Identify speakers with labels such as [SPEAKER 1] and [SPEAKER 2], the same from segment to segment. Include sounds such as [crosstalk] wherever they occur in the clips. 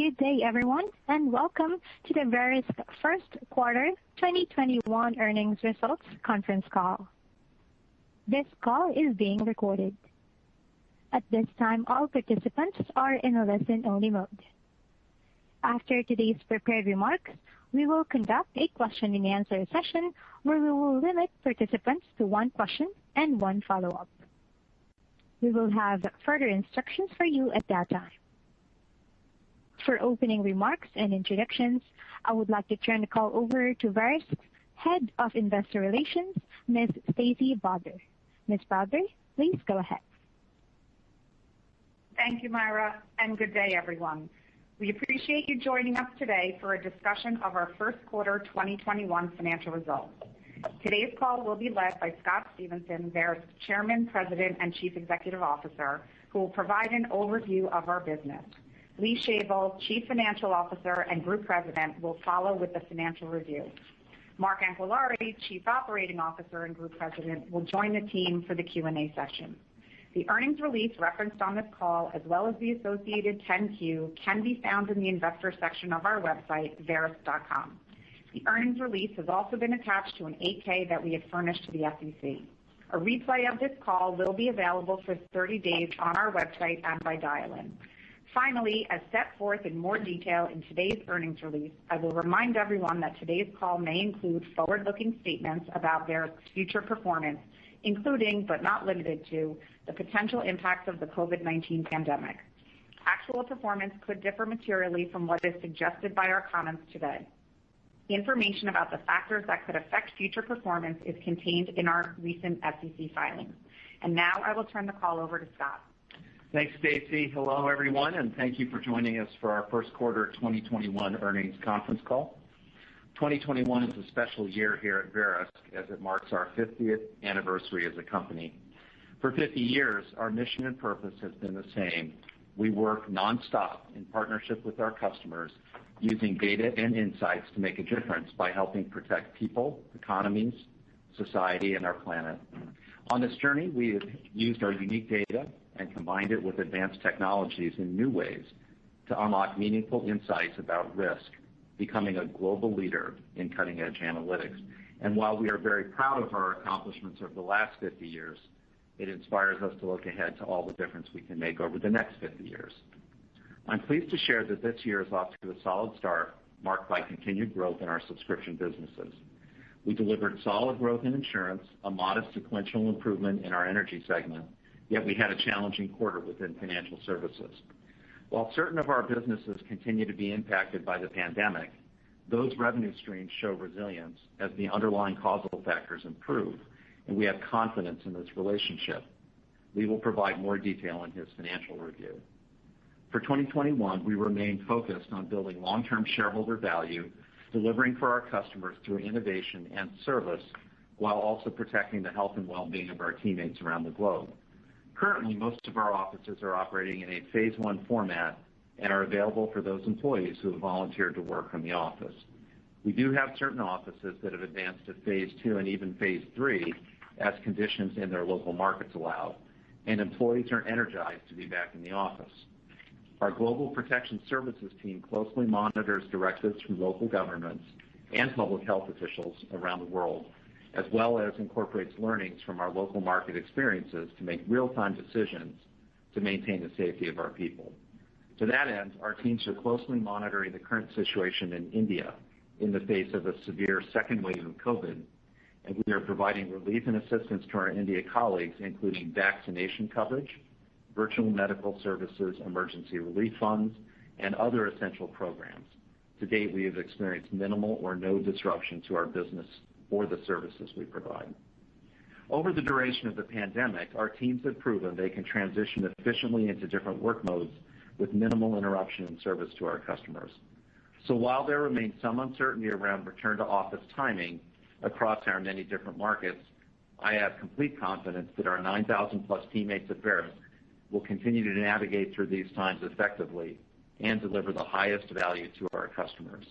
[SPEAKER 1] Good day, everyone, and welcome to the Verisk first quarter 2021 earnings results conference call. This call is being recorded. At this time, all participants are in a listen-only mode. After today's prepared remarks, we will conduct a question and answer session where we will limit participants to one question and one follow-up. We will have further instructions for you at that time. For opening remarks and introductions, I would like to turn the call over to Verisk's Head of Investor Relations, Ms. Stacey Brodbar. Ms. Brodbar, please go ahead.
[SPEAKER 2] Thank you, Myra, and good day, everyone. We appreciate you joining us today for a discussion of our first quarter 2021 financial results. Today's call will be led by Scott Stephenson, Verisk's Chairman, President, and Chief Executive Officer, who will provide an overview of our business. Lee Shavel, Chief Financial Officer and Group President, will follow with the financial review. Mark Anquillare, Chief Operating Officer and Group President, will join the team for the Q&A session. The earnings release referenced on this call, as well as the associated 10-Q, can be found in the investor section of our website, verisk.com. The earnings release has also been attached to an 8-K that we have furnished to the SEC. A replay of this call will be available for 30 days on our website and by dial-in. Finally, as set forth in more detail in today's earnings release, I will remind everyone that today's call may include forward-looking statements about Verisk's future performance, including, but not limited to, the potential impacts of the COVID-19 pandemic. Actual performance could differ materially from what is suggested by our comments today. Information about the factors that could affect future performance is contained in our recent SEC filings. And now I will turn the call over to Scott.
[SPEAKER 3] Thanks, Stacey. Hello, everyone, and thank you for joining us for our first quarter 2021 earnings conference call. 2021 is a special year here at Verisk as it marks our 50th anniversary as a company. For 50 years, our mission and purpose has been the same. We work nonstop in partnership with our customers using data and insights to make a difference by helping protect people, economies, society, and our planet. On this journey, we have used our unique data and combined it with advanced technologies in new ways to unlock meaningful insights about risk, becoming a global leader in cutting-edge analytics. And while we are very proud of our accomplishments over the last 50 years, it inspires us to look ahead to all the difference we can make over the next 50 years. I'm pleased to share that this year is off to a solid start, marked by continued growth in our subscription businesses. We delivered solid growth in insurance, a modest sequential improvement in our energy segment, yet we had a challenging quarter within financial services. While certain of our businesses continue to be impacted by the pandemic, those revenue streams show resilience as the underlying causal factors improve, and we have confidence in this relationship. Lee will provide more detail in his financial review. For 2021, we remain focused on building long-term shareholder value, delivering for our customers through innovation and service, while also protecting the health and well-being of our teammates around the globe. Currently, most of our offices are operating in a phase one format and are available for those employees who have volunteered to work from the office. We do have certain offices that have advanced to phase two and even phase three as conditions in their local markets allow, and employees are energized to be back in the office. Our global protection services team closely monitors directives from local governments and public health officials around the world, as well as incorporates learnings from our local market experiences to make real-time decisions to maintain the safety of our people. To that end, our teams are closely monitoring the current situation in India in the face of a severe second wave of COVID, and we are providing relief and assistance to our India colleagues, including vaccination coverage, virtual medical services, emergency relief funds, and other essential programs. To date, we have experienced minimal or no disruption to our business or the services we provide. Over the duration of the pandemic, our teams have proven they can transition efficiently into different work modes with minimal interruption in service to our customers. So while there remains some uncertainty around return to office timing across our many different markets, I have complete confidence that our 9,000+ teammates at Verisk will continue to navigate through these times effectively and deliver the highest value to our customers.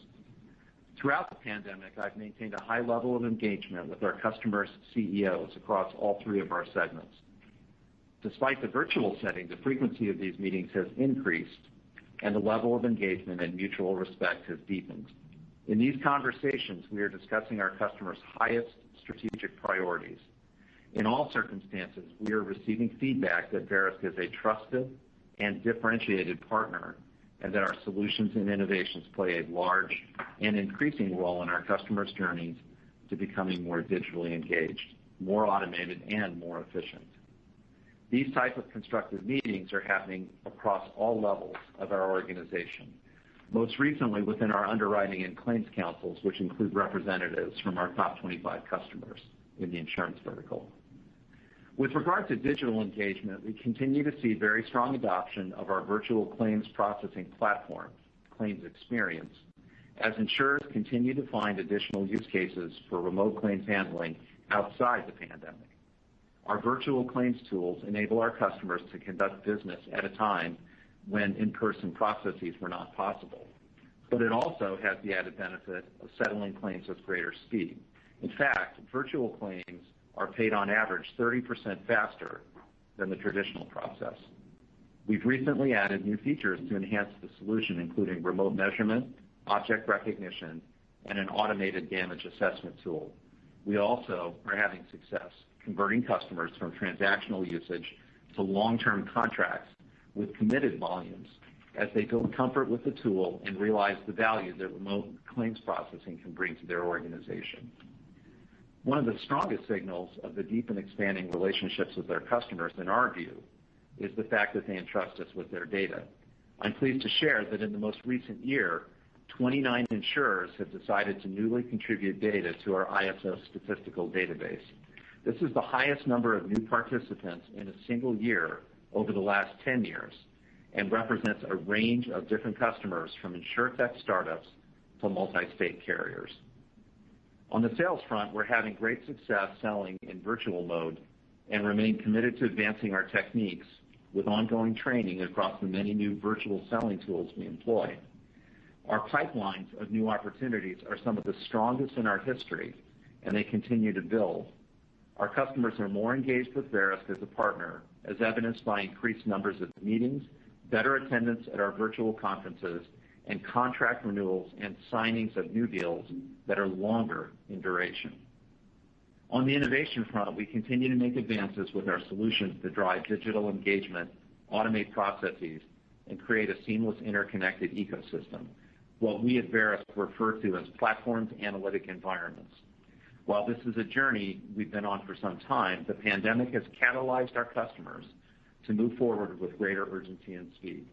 [SPEAKER 3] Throughout the pandemic, I've maintained a high level of engagement with our customers' CEOs across all three of our segments. Despite the virtual setting, the frequency of these meetings has increased, and the level of engagement and mutual respect has deepened. In these conversations, we are discussing our customers' highest strategic priorities. In all circumstances, we are receiving feedback that Verisk is a trusted and differentiated partner, and that our solutions and innovations play a large and increasing role in our customers' journeys to becoming more digitally engaged, more automated, and more efficient. These types of constructive meetings are happening across all levels of our organization, most recently within our underwriting and claims councils, which include representatives from our top 25 customers in the insurance vertical. With regard to digital engagement, we continue to see very strong adoption of our virtual claims processing platform, Claims Experience, as insurers continue to find additional use cases for remote claims handling outside the pandemic. Our virtual claims tools enable our customers to conduct business at a time when in-person processes were not possible. But it also has the added benefit of settling claims with greater speed. In fact, virtual claims are paid on average 30% faster than the traditional process. We've recently added new features to enhance the solution, including remote measurement, object recognition, and an automated damage assessment tool. We also are having success converting customers from transactional usage to long-term contracts with committed volumes as they build comfort with the tool and realize the value that remote claims processing can bring to their organization. One of the strongest signals of the deep and expanding relationships with their customers, in our view, is the fact that they entrust us with their data. I'm pleased to share that in the most recent year, 29 insurers have decided to newly contribute data to our ISO statistical database. This is the highest number of new participants in a single year over the last 10 years and represents a range of different customers, from insurtech startups to multi-state carriers. On the sales front, we're having great success selling in virtual mode and remain committed to advancing our techniques with ongoing training across the many new virtual selling tools we employ. Our pipelines of new opportunities are some of the strongest in our history, and they continue to build. Our customers are more engaged with Verisk as a partner, as evidenced by increased numbers of meetings, better attendance at our virtual conferences, and contract renewals and signings of new deals that are longer in duration. On the innovation front, we continue to make advances with our solutions to drive digital engagement, automate processes, and create a seamless, interconnected ecosystem, what we at Verisk refer to as platforms analytic environments. While this is a journey we've been on for some time, the pandemic has catalyzed our customers to move forward with greater urgency and speed.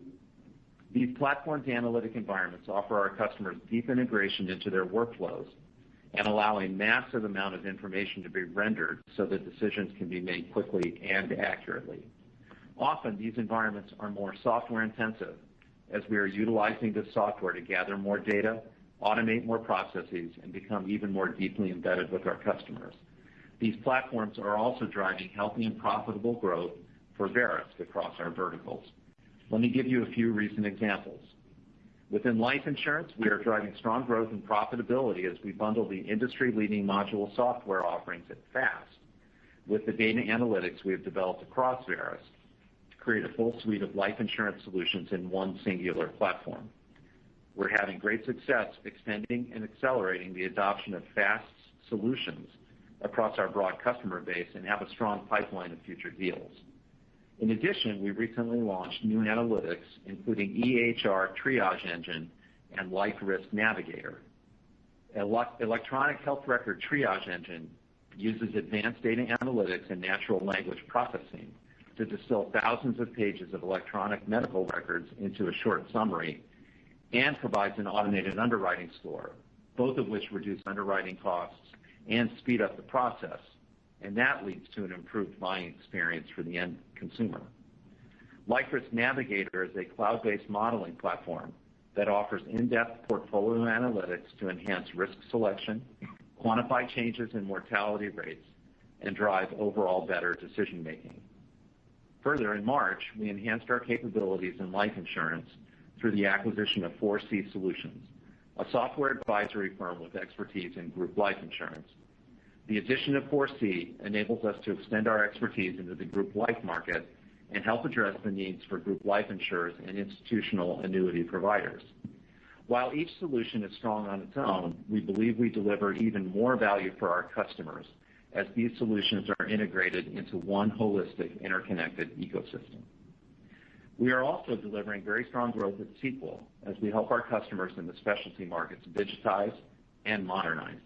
[SPEAKER 3] These platforms analytic environments offer our customers deep integration into their workflows and allow a massive amount of information to be rendered so that decisions can be made quickly and accurately. Often, these environments are more software-intensive, as we are utilizing this software to gather more data, automate more processes, and become even more deeply embedded with our customers. These platforms are also driving healthy and profitable growth for Verisk across our verticals. Let me give you a few recent examples. Within life insurance, we are driving strong growth and profitability as we bundle the industry-leading module software offerings at FAST with the data analytics we have developed across Verisk to create a full suite of life insurance solutions in one singular platform. We're having great success extending and accelerating the adoption of FAST solutions across our broad customer base and have a strong pipeline of future deals. In addition, we recently launched new analytics, including EHR Triage Engine and Life Risk Navigator. Electronic health record triage engine uses advanced data analytics and natural language processing to distill thousands of pages of electronic medical records into a short summary and provides an automated underwriting score, both of which reduce underwriting costs and speed up the process, and that leads to an improved buying experience for the end consumer. Life Risk Navigator is a cloud-based modeling platform that offers in-depth portfolio analytics to enhance risk selection, quantify changes in mortality rates, and drive overall better decision-making. Further, in March, we enhanced our capabilities in life insurance through the acquisition of 4C Solutions, a software advisory firm with expertise in group life insurance. The addition of 4C enables us to extend our expertise into the group life market and help address the needs for group life insurers and institutional annuity providers. While each solution is strong on its own, we believe we deliver even more value for our customers as these solutions are integrated into one holistic, interconnected ecosystem. We are also delivering very strong growth at Sequel as we help our customers in the specialty markets digitize and modernize.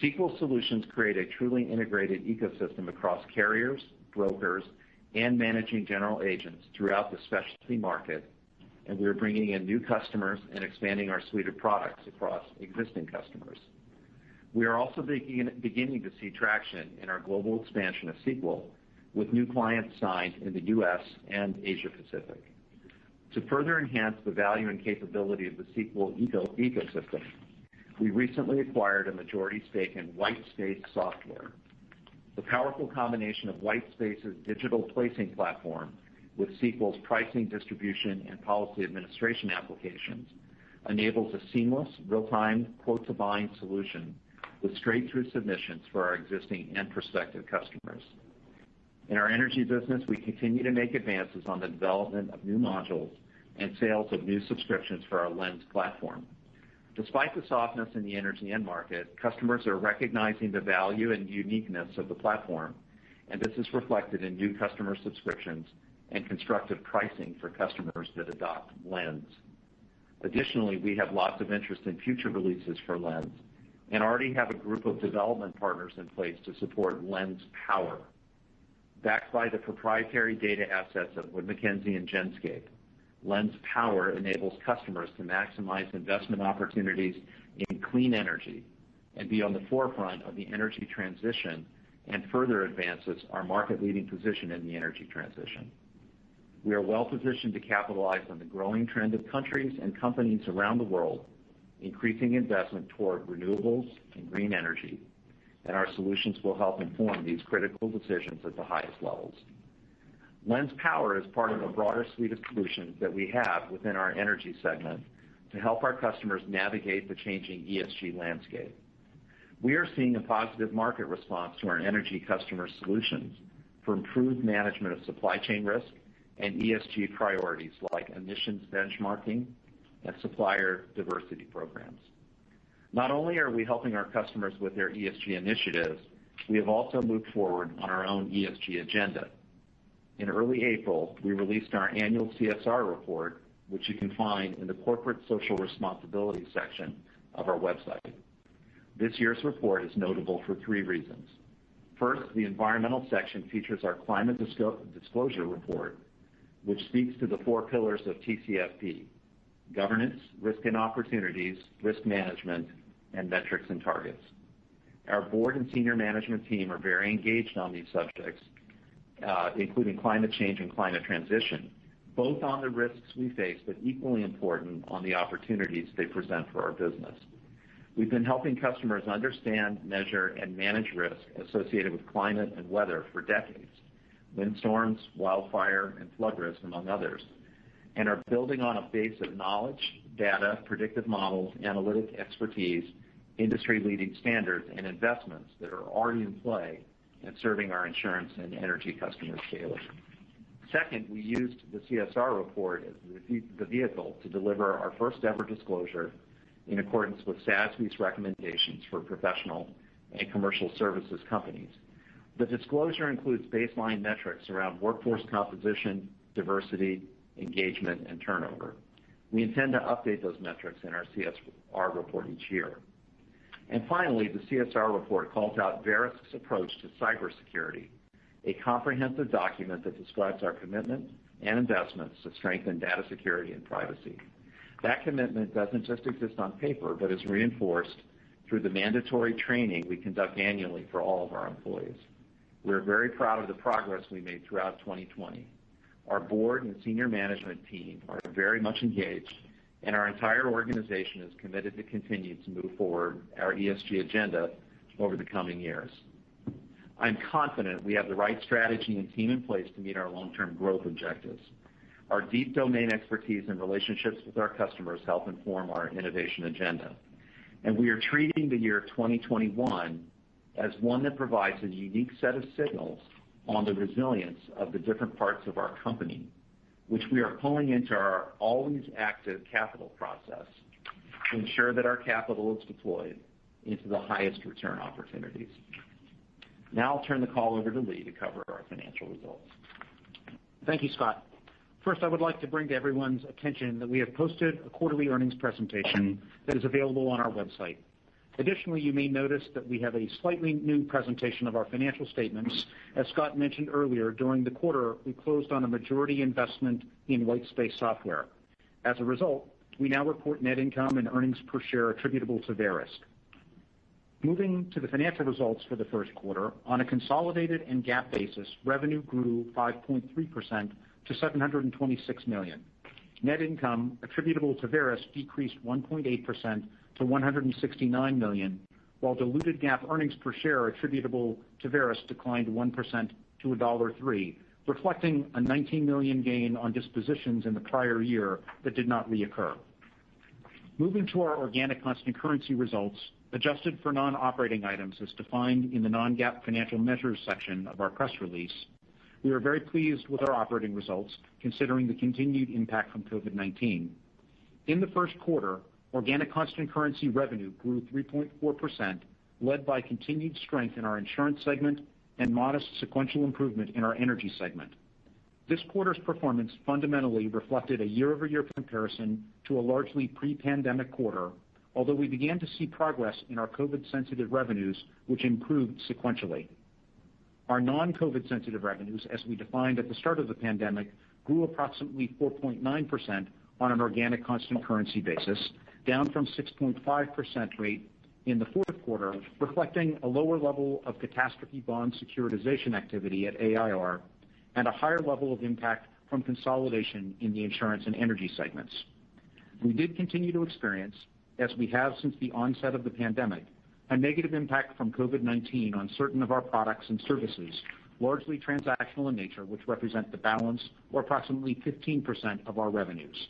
[SPEAKER 3] Sequel solutions create a truly integrated ecosystem across carriers, brokers, and managing general agents throughout the specialty market, and we are bringing in new customers and expanding our suite of products across existing customers. We are also beginning to see traction in our global expansion of Sequel with new clients signed in the U.S. and Asia Pacific. To further enhance the value and capability of the Sequel ecosystem, we recently acquired a majority stake in Whitespace Software. The powerful combination of Whitespace's digital placing platform with Sequel's pricing, distribution, and policy administration applications enables a seamless real-time quote-to-bind solution with straight-through submissions for our existing and prospective customers. In our energy business, we continue to make advances on the development of new modules and sales of new subscriptions for our Lens platform. Despite the softness in the energy end market, customers are recognizing the value and uniqueness of the platform, and this is reflected in new customer subscriptions and constructive pricing for customers that adopt Lens. Additionally, we have lots of interest in future releases for Lens and already have a group of development partners in place to support Lens Power, Backed by the proprietary data assets of Wood Mackenzie and Genscape, LensPower enables customers to maximize investment opportunities in clean energy and be on the forefront of the energy transition and further advances our market-leading position in the energy transition. We are well-positioned to capitalize on the growing trend of countries and companies around the world increasing investment toward renewables and green energy, and our solutions will help inform these critical decisions at the highest levels. LensPower is part of a broader suite of solutions that we have within our energy segment to help our customers navigate the changing ESG landscape. We are seeing a positive market response to our energy customer solutions for improved management of supply chain risk and ESG priorities like emissions benchmarking and supplier diversity programs. Not only are we helping our customers with their ESG initiatives, we have also moved forward on our own ESG agenda. In early April, we released our annual CSR report, which you can find in the corporate social responsibility section of our website. This year's report is notable for three reasons. First, the environmental section features our climate disclosure report, which speaks to the four pillars of TCFD: governance, risk and opportunities, risk management, and metrics and targets. Our board and senior management team are very engaged on these subjects, Uh, including climate change and climate transition, both on the risks we face, but equally important on the opportunities they present for our business. We've been helping customers understand, measure, and manage risk associated with climate and weather for decades, windstorms, wildfire, and flood risk, among others, and are building on a base of knowledge, data, predictive models, analytic expertise, industry-leading standards, and investments that are already in play in serving our insurance and energy customers daily. Second, we used the CSR report as the vehicle to deliver our first-ever disclosure in accordance with SASB's recommendations for professional and commercial services companies. The disclosure includes baseline metrics around workforce composition, diversity, engagement, and turnover. We intend to update those metrics in our CSR report each year. And finally, the CSR report calls out Verisk's approach to cybersecurity, a comprehensive document that describes our commitment and investments to strengthen data security and privacy. That commitment doesn't just exist on paper, but is reinforced through the mandatory training we conduct annually for all of our employees. We're very proud of the progress we made throughout 2020. Our board and senior management team are very much engaged, and our entire organization is committed to continue to move forward our ESG agenda over the coming years. I'm confident we have the right strategy and team in place to meet our long-term growth objectives. Our deep domain expertise and relationships with our customers help inform our innovation agenda. And we are treating the year 2021 as one that provides a unique set of signals on the resilience of the different parts of our company, which we are pulling into our always active capital process to ensure that our capital is deployed into the highest return opportunities. Now I'll turn the call over to Lee to cover our financial results.
[SPEAKER 4] Thank you, Scott. First, I would like to bring to everyone's attention that we have posted a quarterly earnings presentation that is available on our website. Additionally, you may notice that we have a slightly new presentation of our financial statements. As Scott mentioned earlier, during the quarter, we closed on a majority investment in Whitespace Software. As a result, we now report net income and earnings per share attributable to Verisk. Moving to the financial results for the first quarter, on a consolidated and GAAP basis, revenue grew 5.3% to 726 million. Net income attributable to Verisk decreased 1.8% to $169 million, while diluted GAAP earnings per share attributable to Verisk declined 1% to $1.03, reflecting a 19 million gain on dispositions in the prior year that did not reoccur. Moving to our organic constant currency results, adjusted for non-operating items as defined in the non-GAAP financial measures section of our press release, we are very pleased with our operating results considering the continued impact from COVID-19. In the first quarter, organic constant currency revenue grew 3.4%, led by continued strength in our insurance segment and modest sequential improvement in our energy segment. This quarter's performance fundamentally reflected a year-over-year comparison to a largely pre-pandemic quarter, although we began to see progress in our COVID-sensitive revenues, which improved sequentially. Our non-COVID sensitive revenues, as we defined at the start of the pandemic, grew approximately 4.9% on an organic constant currency basis, down from 6.5% rate in the fourth quarter, reflecting a lower level of catastrophe bond securitization activity at AIR and a higher level of impact from consolidation in the insurance and energy segments. We did continue to experience, as we have since the onset of the pandemic, a negative impact from COVID-19 on certain of our products and services, largely transactional in nature, which represent the balance or approximately 15% of our revenues.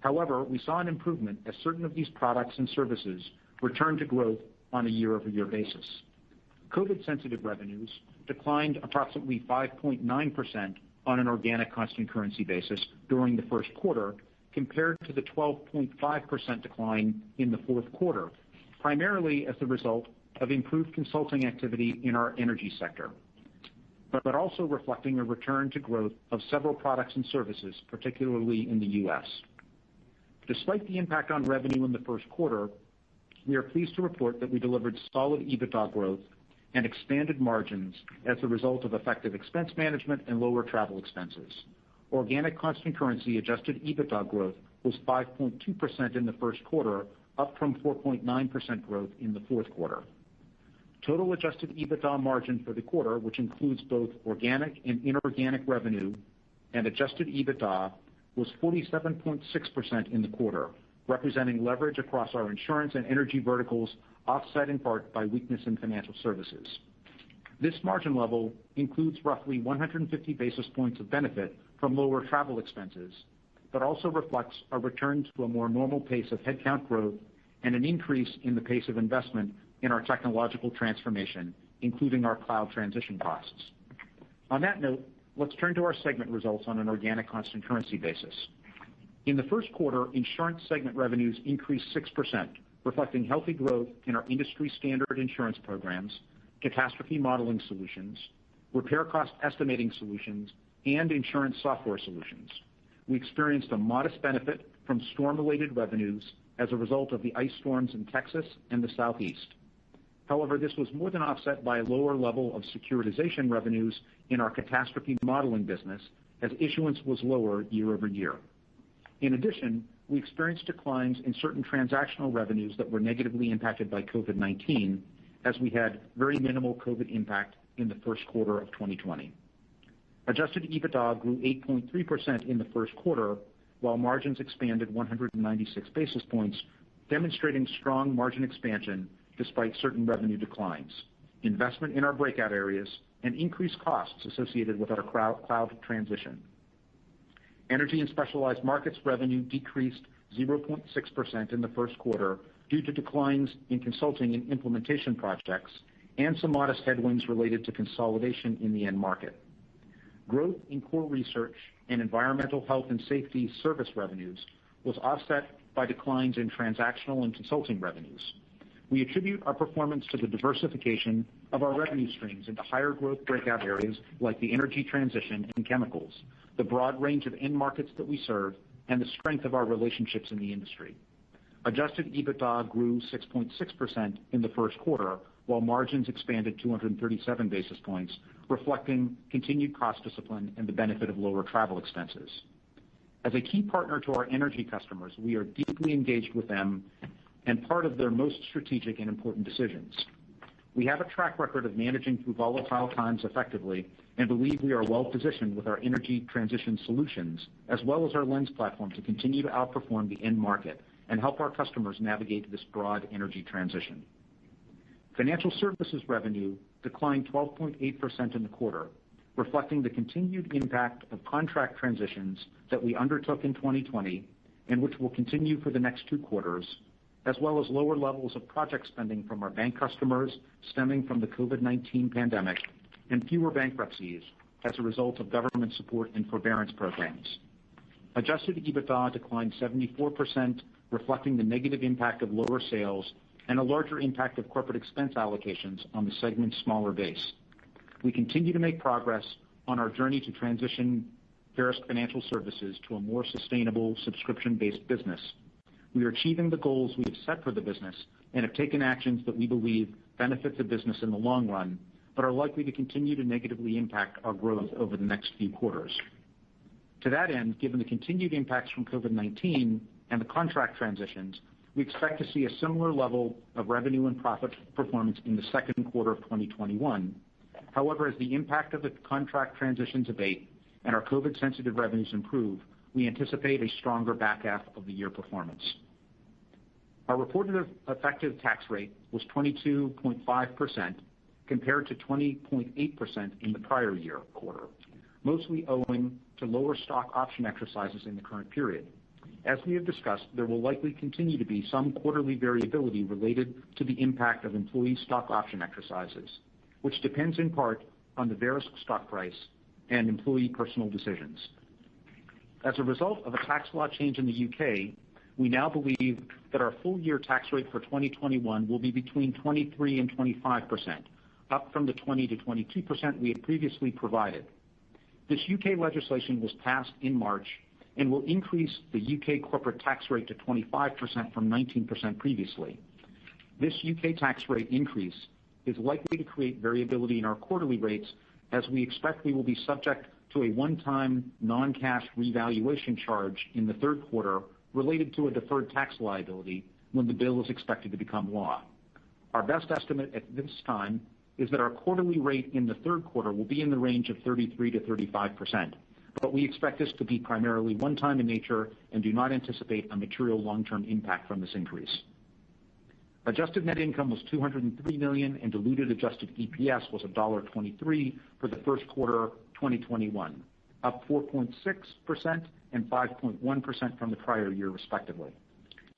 [SPEAKER 4] However, we saw an improvement as certain of these products and services returned to growth on a year-over-year basis. COVID-sensitive revenues declined approximately 5.9% on an organic constant currency basis during the first quarter, compared to the 12.5% decline in the fourth quarter, primarily as a result of improved consulting activity in our energy sector, but also reflecting a return to growth of several products and services, particularly in the U.S. Despite the impact on revenue in the first quarter, we are pleased to report that we delivered solid EBITDA growth and expanded margins as a result of effective expense management and lower travel expenses. Organic constant currency adjusted EBITDA growth was 5.2% in the first quarter, up from 4.9% growth in the fourth quarter. Total adjusted EBITDA margin for the quarter, which includes both organic and inorganic revenue and adjusted EBITDA, was 47.6% in the quarter, representing leverage across our insurance and energy verticals, offset in part by weakness in financial services. This margin level includes roughly 150 basis points of benefit from lower travel expenses, but also reflects a return to a more normal pace of headcount growth and an increase in the pace of investment in our technological transformation, including our cloud transition costs. On that note, let's turn to our segment results on an organic constant currency basis. In the first quarter, insurance segment revenues increased 6%, reflecting healthy growth in our industry standard insurance programs, catastrophe modeling solutions, repair cost estimating solutions, and insurance software solutions. We experienced a modest benefit from storm-related revenues as a result of the ice storms in Texas and the Southeast. However, this was more than offset by a lower level of securitization revenues in our catastrophe modeling business as issuance was lower year-over-year. In addition, we experienced declines in certain transactional revenues that were negatively impacted by COVID-19, as we had very minimal COVID impact in the first quarter of 2020. Adjusted EBITDA grew 8.3% in the first quarter, while margins expanded 196 basis points, demonstrating strong margin expansion despite certain revenue declines, investment in our breakout areas, and increased costs associated with our cloud transition. Energy and specialized markets revenue decreased 0.6% in the first quarter due to declines in consulting and implementation projects and some modest headwinds related to consolidation in the end market. Growth in core research and environmental health and safety service revenues was offset by declines in transactional and consulting revenues. We attribute our performance to the diversification of our revenue streams into higher growth breakout areas like the energy transition and chemicals, the broad range of end markets that we serve, and the strength of our relationships in the industry. Adjusted EBITDA grew 6.6% in the first quarter, while margins expanded 237 basis points, reflecting continued cost discipline and the benefit of lower travel expenses. As a key partner to our energy customers, we are deeply engaged with them and part of their most strategic and important decisions. We have a track record of managing through volatile times effectively and believe we are well-positioned with our energy transition solutions, as well as our Lens platform, to continue to outperform the end market and help our customers navigate this broad energy transition. Financial services revenue declined 12.8% in the quarter, reflecting the continued impact of contract transitions that we undertook in 2020 and which will continue for the next two quarters, as well as lower levels of project spending from our bank customers stemming from the COVID-19 pandemic and fewer bankruptcies as a result of government support and forbearance programs. Adjusted EBITDA declined 74%, reflecting the negative impact of lower sales and a larger impact of corporate expense allocations on the segment's smaller base. We continue to make progress on our journey to transition Verisk Financial Services to a more sustainable subscription-based business. We are achieving the goals we have set for the business and have taken actions that we believe benefit the business in the long run, but are likely to continue to negatively impact our growth over the next few quarters. To that end, given the continued impacts from COVID-19 and the contract transitions, we expect to see a similar level of revenue and profit performance in the second quarter of 2021. However, as the impact of the contract transitions abate and our COVID-sensitive revenues improve, we anticipate a stronger back half of the year performance. Our reported effective tax rate was 22.5% compared to 20.8% in the prior year quarter, mostly owing to lower stock option exercises in the current period. As we have discussed, there will likely continue to be some quarterly variability related to the impact of employee stock option exercises, which depends in part on the Verisk stock price and employee personal decisions. As a result of a tax law change in the U.K., we now believe that our full-year tax rate for 2021 will be between 23 and 25%, up from the 20%-22% we had previously provided. This U.K. legislation was passed in March and will increase the U.K. corporate tax rate to 25% from 19% previously. This U.K. tax rate increase is likely to create variability in our quarterly rates, as we expect we will be subject to a one-time non-cash revaluation charge in the third quarter related to a deferred tax liability when the bill is expected to become law. Our best estimate at this time is that our quarterly rate in the third quarter will be in the range of 33%-35%, but we expect this to be primarily one-time in nature and do not anticipate a material long-term impact from this increase. Adjusted net income was 203 million, and diluted adjusted EPS was $1.23 for the first quarter 2021, up 4.6% and 5.1% from the prior year, respectively.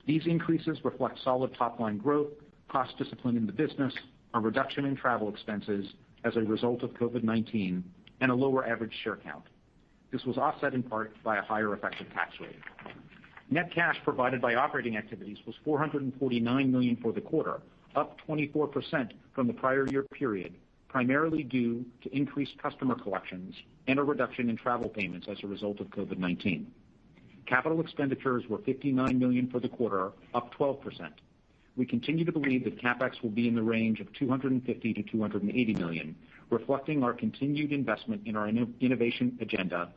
[SPEAKER 4] These increases reflect solid top-line growth, cost discipline in the business, a reduction in travel expenses as a result of COVID-19, and a lower average share count. This was offset in part by a higher effective tax rate. Net cash provided by operating activities was 449 million for the quarter, up 24% from the prior year period, primarily due to increased customer collections and a reduction in travel payments as a result of COVID-19. Capital expenditures were 59 million for the quarter, up 12%. We continue to believe that CapEx will be in the range of $250 million-$280 million, reflecting our continued investment in our innovation agenda,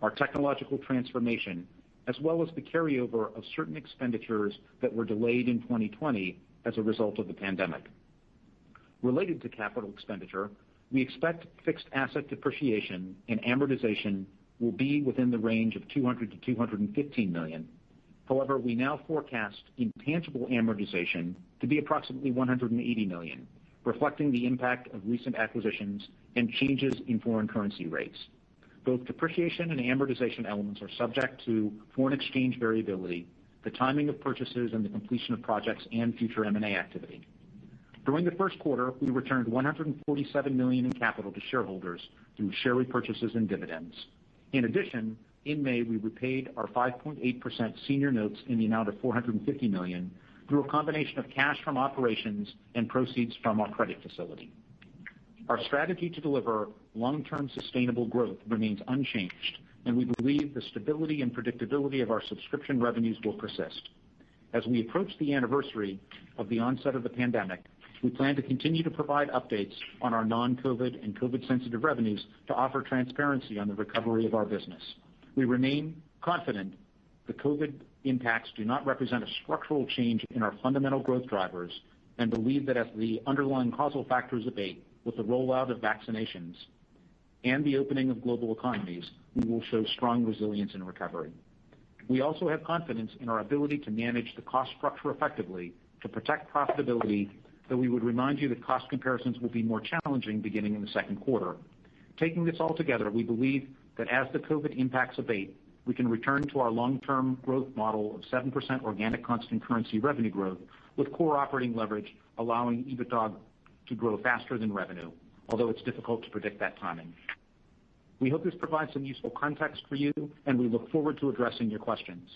[SPEAKER 4] our technological transformation, as well as the carryover of certain expenditures that were delayed in 2020 as a result of the pandemic. Related to capital expenditure, we expect fixed asset depreciation and amortization will be within the range of $200 million-$215 million. However, we now forecast intangible amortization to be approximately $180 million, reflecting the impact of recent acquisitions and changes in foreign currency rates. Both depreciation and amortization elements are subject to foreign exchange variability, the timing of purchases, and the completion of projects and future M&A activity. During the first quarter, we returned $147 million in capital to shareholders through share repurchases and dividends. In addition, in May, we repaid our 5.8% senior notes in the amount of 450 million through a combination of cash from operations and proceeds from our credit facility. Our strategy to deliver long-term sustainable growth remains unchanged, and we believe the stability and predictability of our subscription revenues will persist. As we approach the anniversary of the onset of the pandemic, we plan to continue to provide updates on our non-COVID and COVID-sensitive revenues to offer transparency on the recovery of our business. We remain confident the COVID impacts do not represent a structural change in our fundamental growth drivers and believe that as the underlying causal factors abate with the rollout of vaccinations and the opening of global economies, we will show strong resilience and recovery. We also have confidence in our ability to manage the cost structure effectively to protect profitability, though we would remind you that cost comparisons will be more challenging beginning in the second quarter. Taking this all together, we believe that as the COVID impacts abate, we can return to our long-term growth model of 7% organic constant currency revenue growth with core operating leverage allowing EBITDA to grow faster than revenue, although it's difficult to predict that timing. We hope this provides some useful context for you, and we look forward to addressing your questions.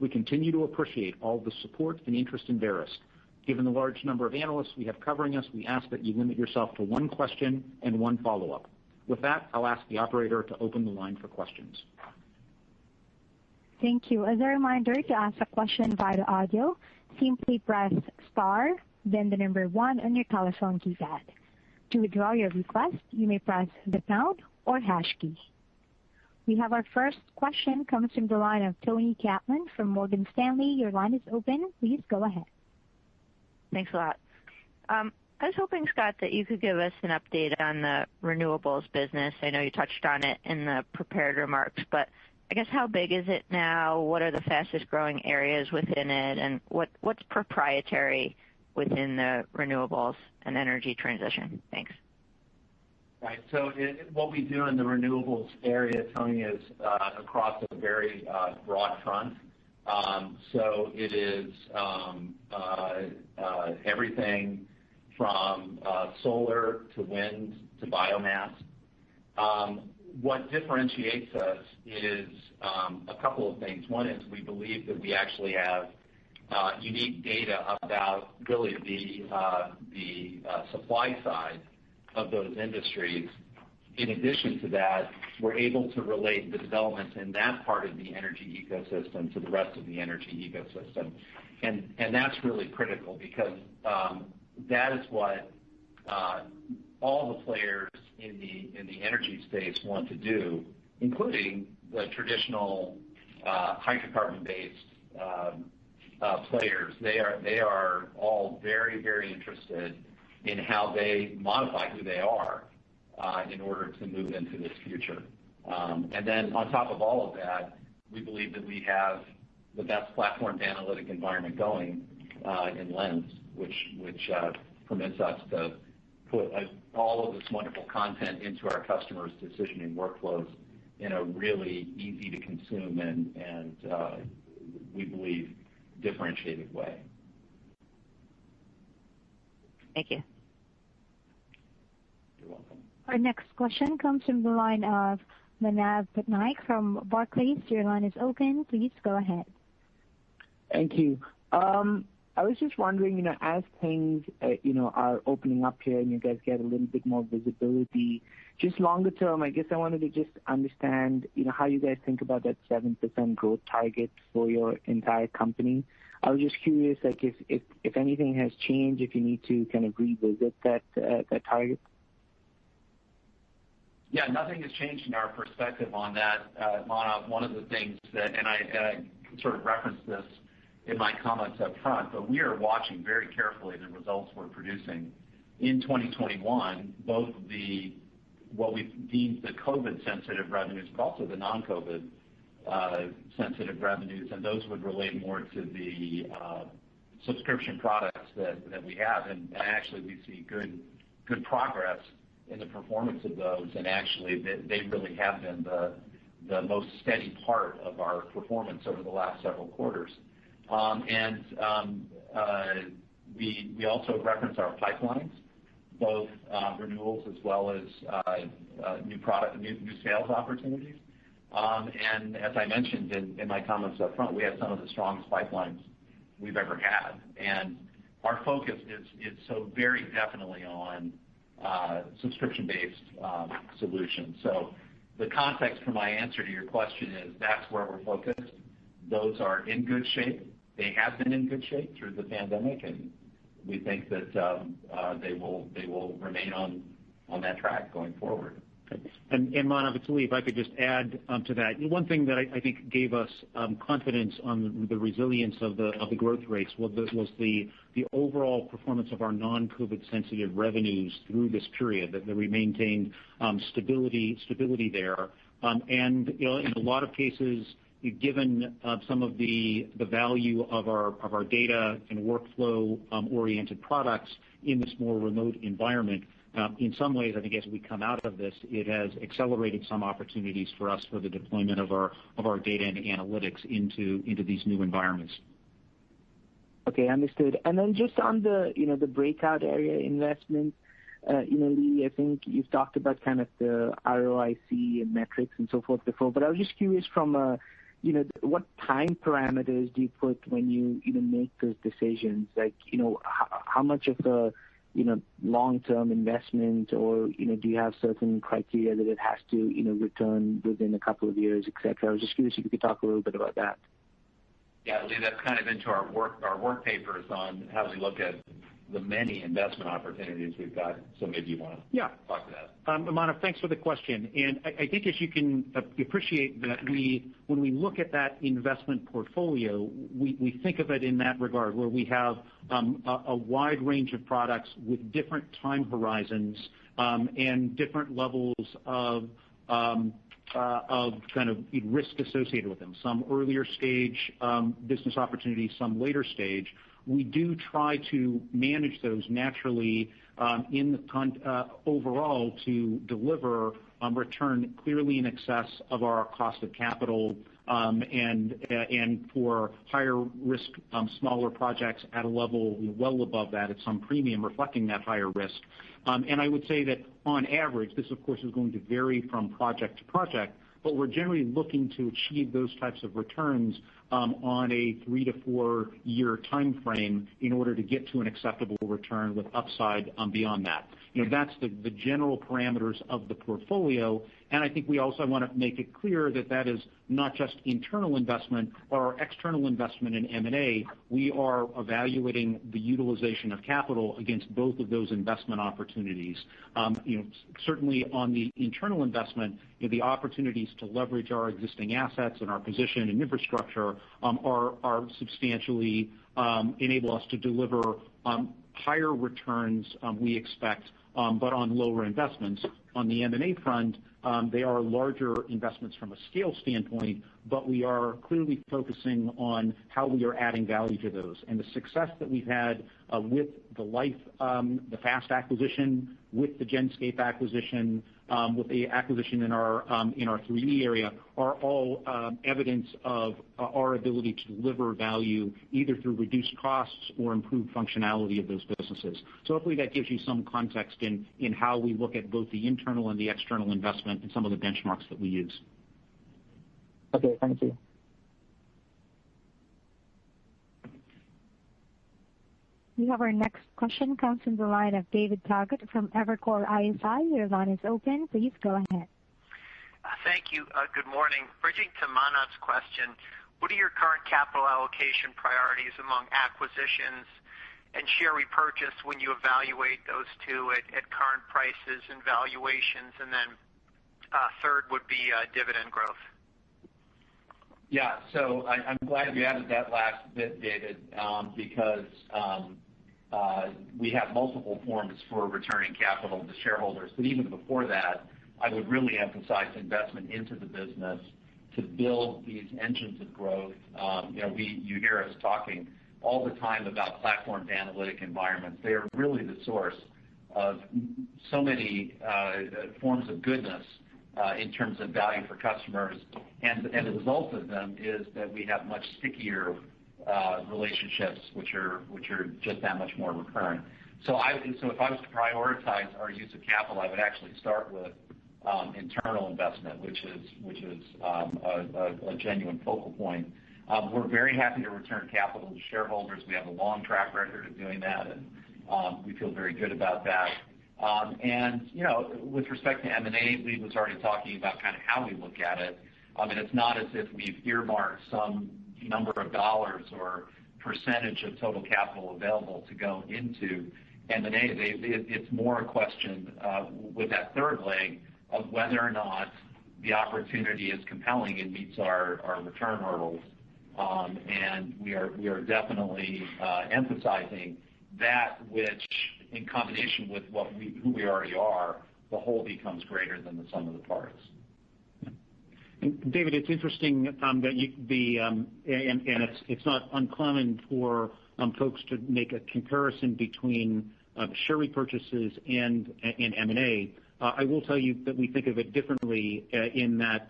[SPEAKER 4] We continue to appreciate all the support and interest in Verisk. Given the large number of analysts we have covering us, we ask that you limit yourself to one question and one follow-up. With that, I'll ask the operator to open the line for questions.
[SPEAKER 1] Thank you. As a reminder, to ask a question via the audio, simply press star, then the number one on your telephone keypad. To withdraw your request, you may press the pound or hash key. We have our first question comes from the line of Toni Kaplan from Morgan Stanley. Your line is open. Please go ahead.
[SPEAKER 5] Thanks a lot. Um, I was hoping, Scott, that you could give us an update on the renewables business. I know you touched on it in the prepared remarks, but I guess how big is it now? What are the fastest-growing areas within it, and what's proprietary within the renewables and energy transition? Thanks.
[SPEAKER 3] Right. So, what we do in the renewables area, Toni, is uh, across a very uh, broad front. Um, it is um, uh, uh, everything from uh, solar to wind to biomass. Um, what differentiates us is a couple of things. One is we believe that we actually have unique data about really the supply side of those industries. In addition to that, we're able to relate the developments in that part of the energy ecosystem to the rest of the energy ecosystem. That's really critical because um, that is what uh, all the players in the in the energy space want to do, including the traditional uh, hydrocarbon-based um, uh, players. They are they are all very, very interested in how they modify who they are Uh, in order to move into this future. Um and then on top of all of that, we believe that we have the best platform analytic environment going uh, in Lens, which which uh, permits us to put all of this wonderful content into our customers' decisioning workflows in a really easy-to-consume and, we believe, differentiated way.
[SPEAKER 5] Thank you.
[SPEAKER 3] You're welcome.
[SPEAKER 1] Our next question comes from the line of Manav Patnaik from Barclays. Your line is open. Please go ahead.
[SPEAKER 6] Thank you. I was just wondering, you know, as things uh, you know, are opening up here and you guys get a little bit more visibility, just longer term, I guess I wanted to just understand you know, how you guys think about that 7% growth target for your entire company. I was just curious like if anything has changed, if you need to kind of revisit that that target.
[SPEAKER 3] Yeah, nothing has changed in our perspective on that, Manav. One of the things that, and I sort of referenced this in my comments up front, but we are watching very carefully the results we're producing in 2021, both the what we've deemed the COVID-sensitive revenues, but also the non-COVID uh, sensitive revenues, and those would relate more to the uh, subscription products that we have. And actually, we see good good progress in the performance of those. And actually, they really have been the most steady part of our performance over the last several quarters. Um, and um, uh, we we also reference our pipelines, both um, renewals as well as uh, uh, new product new sales opportunities. Um and as I mentioned in my comments up front, we have some of the strongest pipelines we've ever had. And our focus is so very definitely on subscription-based um, solutions. The context for my answer to your question is that's where we're focused. Those are in good shape. They have been in good shape through the pandemic, and we think that um, uh, they will they will remain on on that track going forward.
[SPEAKER 4] Manav, it's Lee. If I could just add um, to that. One thing that I think gave us um, confidence on the resilience of the growth rates was the overall performance of our non-COVID sensitive revenues through this period, that we maintained um, stability there. Um and you know in a lot of cases, given uh, some of the value of our data and workflow-oriented products in this more remote environment, in some ways, I think as we come out of this, it has accelerated some opportunities for us for the deployment of our of our data and analytics into into these new environments.
[SPEAKER 6] Okay, understood. And then just on the you know, the breakout area investment, Lee, I think you've talked about kind of the ROIC and metrics and so forth before, but I was just curious from uh you know, what time parameters do you put when you you know make those decisions? Like, you know, how much of a long-term investment, or you know, do you have certain criteria that it has to you know, return within a couple of years, et cetera? I was just curious if you could talk a little bit about that.
[SPEAKER 3] Yeah, Lee, that's kind of into our work papers on how we look at the many investment opportunities we've got. So maybe you want to-
[SPEAKER 4] Yeah
[SPEAKER 3] talk to that.
[SPEAKER 4] Um, Manav, thanks for the question. And I I think as you can uh, appreciate that we when we look at that investment portfolio, we we think of it in that regard, where we have um, a wide range of products with different time horizons, um, and different levels of um uh, of kind of risk associated with them. Some earlier stage business opportunities, some later stage. We do try to manage those naturally um, in the uh, overall to deliver um, return clearly in excess of our cost of capital, um, and uh, and for higher risk, smaller projects at a level well above that at some premium reflecting that higher risk. Um and I would say that on average, this of course is going to vary from project to project, but we're generally looking to achieve those types of returns Um, on a three to four-year timeframe in order to get to an acceptable return with upside um, beyond that. You know, that's the the general parameters of the portfolio, I think we also want to make it clear that that is not just internal investment or external investment in M&A. We are evaluating the utilization of capital against both of those investment opportunities. Um, certainly on the internal investment, the opportunities to leverage our existing assets and our position and infrastructure um, are substantially um, enable us to deliver higher returns, we expect, but on lower investments. On the M&A front, Um, they are larger investments from a scale standpoint, but we are clearly focusing on how we are adding value to those. And the success that we've had uh, with the Life, um, the FAST acquisition, with the Genscape acquisition, Um, with the acquisition in our um, 3E area, are all um, evidence of uh, our ability to deliver value either through reduced costs or improved functionality of those businesses. So hopefully that gives you some context in how we look at both the internal and the external investment and some of the benchmarks that we use.
[SPEAKER 6] Okay, thank you.
[SPEAKER 1] We have our next question comes from the line of David Togut from Evercore ISI. Your line is open. Please go ahead.
[SPEAKER 7] Thank you. Uh, good morning. Bridging to Manav's question, what are your current capital allocation priorities among acquisitions and share repurchase when you evaluate those two at current prices and valuations? Uh, third would be uh, dividend growth.
[SPEAKER 3] Yeah. So I'm glad you added that last bit, David, um, because um, we have multiple forms for returning capital to shareholders. But even before that, I would really emphasize investment into the business to build these engines of growth. Um, you hear us talking all the time about platformed analytic environments. They are really the source of so many uh, forms of goodness uh, in terms of value for customers. And the result of them is that we have much stickier relationships which are which are just that much more recurrent. So I so if I was to prioritize our use of capital, I would actually start with internal investment, which is which is um a genuine focal point. We're very happy to return capital to shareholders. We have a long track record of doing that, and we feel very good about that. Um and you know with respect to M&A, Lee was already talking about kind of how we look at it. I it's not as if we've earmarked some number of dollars or percentage of total capital available to go into M&A. It's more a question with that third leg of whether or not the opportunity is compelling and meets our return hurdles. Um and we are we are definitely emphasizing that which, in combination with what we who we already are, the whole becomes greater than the sum of the parts.
[SPEAKER 4] David, it's interesting um, that um, it's it's not uncommon for um, folks to make a comparison between uh, share repurchases and M&A. Uh, I will tell you that we think of it differently uh, in that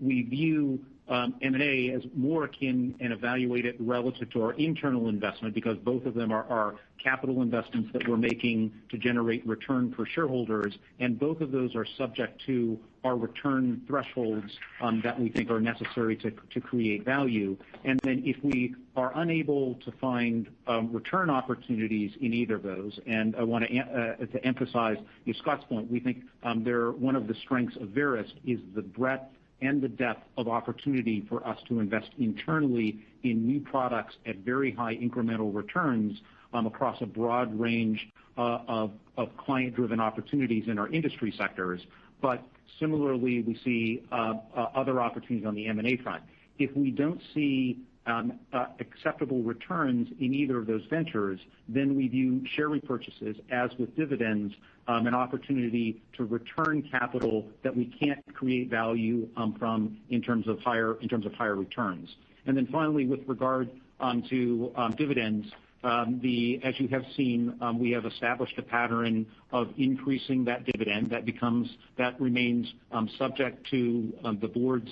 [SPEAKER 4] we view Um, M&A as more akin and evaluate it relative to our internal investment because both of them are capital investments that we're making to generate return for shareholders, and both of those are subject to our return thresholds um, that we think are necessary to create value. And then if we are unable to find um, return opportunities in either of those, and I want to uh, uh, to emphasize Scott's point, we think um they're one of the strengths of Verisk is the breadth and the depth of opportunity for us to invest internally in new products at very high incremental returns um, across a broad range uh, of client-driven opportunities in our industry sectors. But similarly, we see uh, uh, other opportunities on the M&A front. If we don't see Um, uh, acceptable returns in either of those ventures, then we view share repurchases, as with dividends, um, an opportunity to return capital that we can't create value um, from in terms of higher in terms of higher returns. And then finally, with regard to dividends, Um, as you have seen, um, we have established a pattern of increasing that dividend. That becomes that remains um, subject to the board's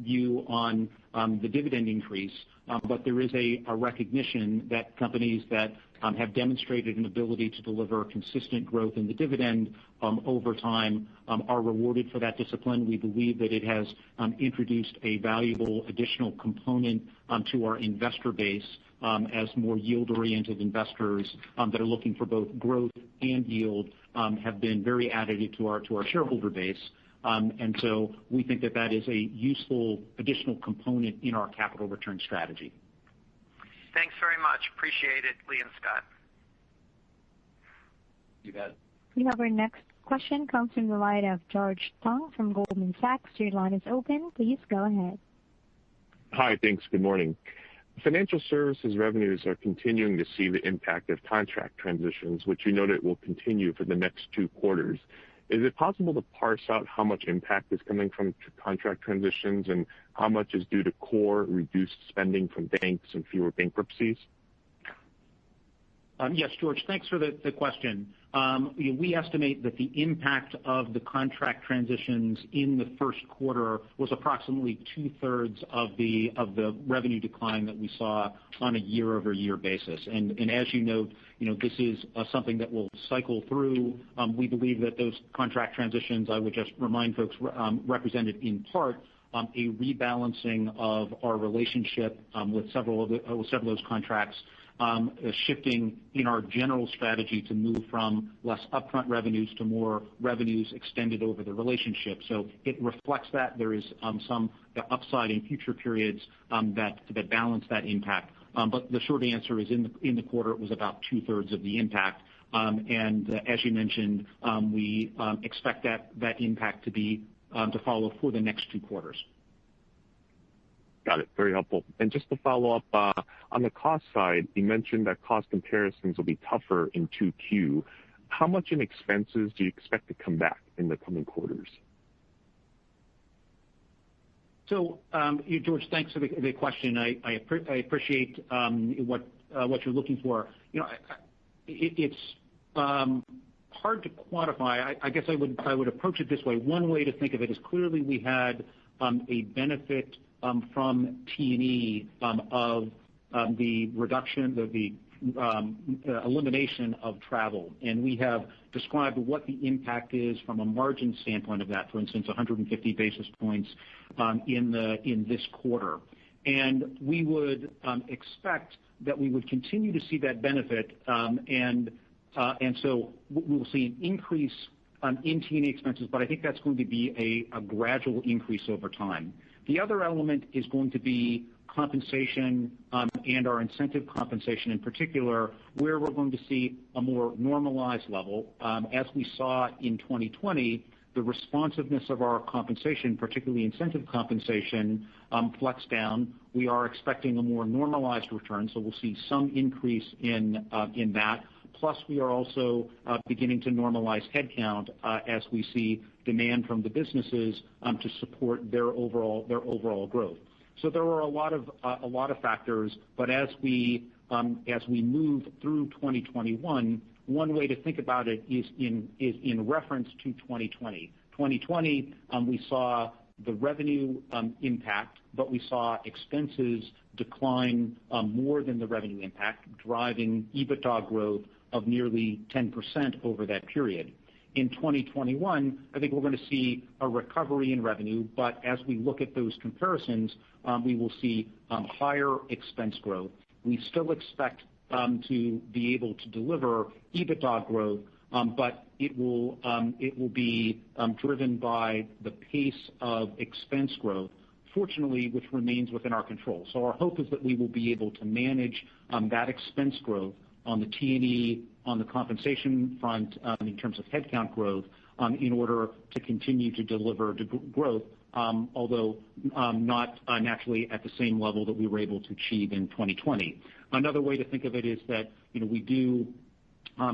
[SPEAKER 4] view on the dividend increase. Um but there is a recognition that companies that have demonstrated an ability to deliver consistent growth in the dividend over time are rewarded for that discipline. We believe that it has introduced a valuable additional component to our investor base Um, as more yield-oriented investors um, that are looking for both growth and yield um, have been very additive to our to our shareholder base. Um and so we think that that is a useful additional component in our capital return strategy.
[SPEAKER 7] Thanks very much. Appreciate it, Lee and Scott.
[SPEAKER 3] You bet.
[SPEAKER 1] We have our next question comes from the line of George Tong from Goldman Sachs. Your line is open. Please go ahead.
[SPEAKER 8] Hi. Thanks. Good morning. Financial services revenues are continuing to see the impact of contract transitions, which you noted will continue for the next two quarters. Is it possible to parse out how much impact is coming from contract transitions and how much is due to core reduced spending from banks and fewer bankruptcies?
[SPEAKER 4] Um, yes, George, thanks for the question. Um, we estimate that the impact of the contract transitions in the first quarter was approximately two-thirds of the of the revenue decline that we saw on a year-over-year basis. As you note, you know, this is uh, something that will cycle through. Um, we believe that those contract transitions, I would just remind folks, um, represented in part a rebalancing of our relationship uh, with several of those contracts, Um, shifting in our general strategy to move from less upfront revenues to more revenues extended over the relationship. So it reflects that there is um, some uh, upside in future periods um, that that balance that impact. But the short answer is in the in the quarter, it was about two-thirds of the impact. And uh, as you mentioned, we expect that that impact to be um to follow for the next two quarters.
[SPEAKER 8] Got it. Very helpful. And just to follow up, on the cost side, you mentioned that cost comparisons will be tougher in 2Q. How much in expenses do you expect to come back in the coming quarters?
[SPEAKER 4] So, um George, thanks for the question. I I appreciate um what what you're looking for. You know it's hard to quantify. I I guess I would I would approach it this way. One way to think of it is clearly we had a benefit Um, from T&E um, of um, the reduction of the uh, elimination of travel. And we have described what the impact is from a margin standpoint of that, for instance, 150 basis points um in the in this quarter. And we would expect that we would continue to see that benefit. Um and uh and so we will see an increase in T&E expenses, but I think that's going to be a gradual increase over time. The other element is going to be compensation um, and our incentive compensation in particular, where we're going to see a more normalized level. Um, as we saw in 2020, the responsiveness of our compensation, particularly incentive compensation, um, flexed down. We are expecting a more normalized return, so we'll see some increase in uh, in that. Plus, we are also uh, beginning to normalize headcount uh, as we see demand from the businesses um, to support their overall their overall growth. So there are a lot of uh a lot of factors, but as we um as we move through 2021, one way to think about it is in reference to 2020. 2020, um, we saw the revenue um, impact, but we saw expenses decline more than the revenue impact, driving EBITDA growth of nearly 10% over that period. In 2021, I think we're going to see a recovery in revenue, but as we look at those comparisons, um, we will see um, higher expense growth. We still expect um, to be able to deliver EBITDA growth, but it will um it will be driven by the pace of expense growth, fortunately, which remains within our control. So our hope is that we will be able to manage that expense growth on the T&E, on the compensation front um, in terms of headcount growth um, in order to continue to deliver growth, um, although not uh, naturally at the same level that we were able to achieve in 2020. Another way to think of it is that you know we do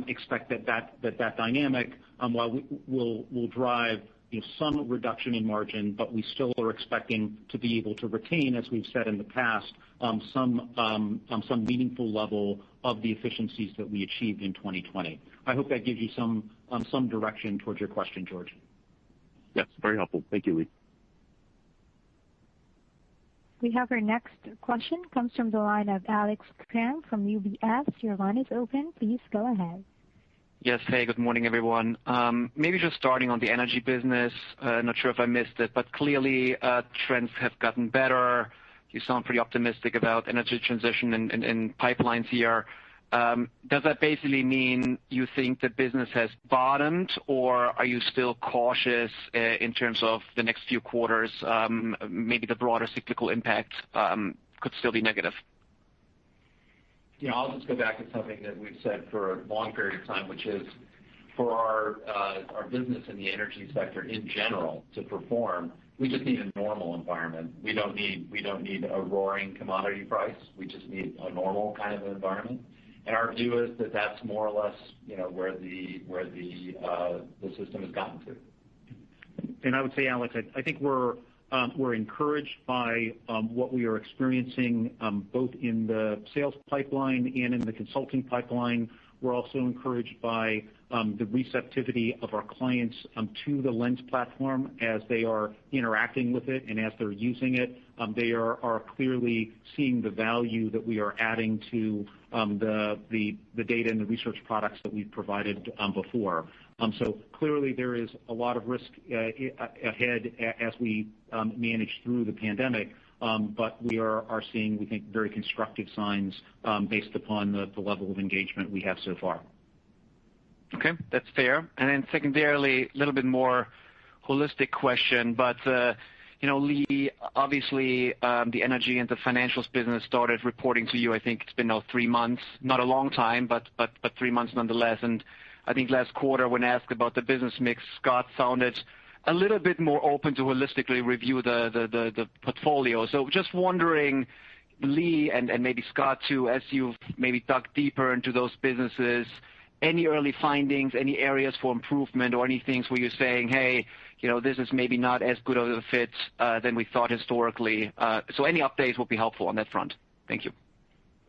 [SPEAKER 4] expect that that that that dynamic um will drive some reduction in margin, but we still are expecting to be able to retain, as we've said in the past, um, some um, um, some meaningful level of the efficiencies that we achieved in 2020. I hope that gives you some some direction towards your question, George.
[SPEAKER 8] Yes, very helpful. Thank you, Lee.
[SPEAKER 1] We have our next question, comes from the line of Alex Kramm from UBS. Your line is open. Please go ahead.
[SPEAKER 9] Yes. Hey, good morning, everyone. Um, maybe just starting on the energy business. Uh, not sure if I missed it, but clearly uh trends have gotten better. You sound pretty optimistic about energy transition and pipelines here. Um, does that basically mean you think the business has bottomed, or are you still cautious uh, in terms of the next few quarters? Um, maybe the broader cyclical impact could still be negative.
[SPEAKER 3] I'll just go back to something that we've said for a long period of time, which is for uh, our business in the energy sector in general to perform, we just need a normal environment. We don't need we don't need a roaring commodity price. We just need a normal kind of environment. And our view is that that's more or less where the where the uh, the system has gotten to.
[SPEAKER 4] And I would say, Alex, I think we're Um, encouraged by um, what we are experiencing um, both in the sales pipeline and in the consulting pipeline. We're also encouraged by the receptivity of our clients to the Lens platform as they are interacting with it and as they're using it. They are clearly seeing the value that we are adding to Um, the data and the research products that we've provided um, before. Um so clearly there is a lot of risk uh, ahead as we um, manage through the pandemic. Um but we are seeing, we think, very constructive signs based upon the level of engagement we have so far.
[SPEAKER 9] Okay, that's fair. And then secondarily, a little bit more holistic question, but uh, Lee, obviously, um, the energy and the financials business started reporting to you, I think it's been now three months. Not a long time, but three months nonetheless. And I think last quarter when asked about the business mix, Scott sounded a little bit more open to holistically review the the the the portfolio. So just wondering, Lee, and maybe Scott too, as you've maybe dug deeper into those businesses, any early findings, any areas for improvement or any things where you're saying, "Hey, you know, this is maybe not as good of a fit than we thought historically." So any updates will be helpful on that front. Thank you.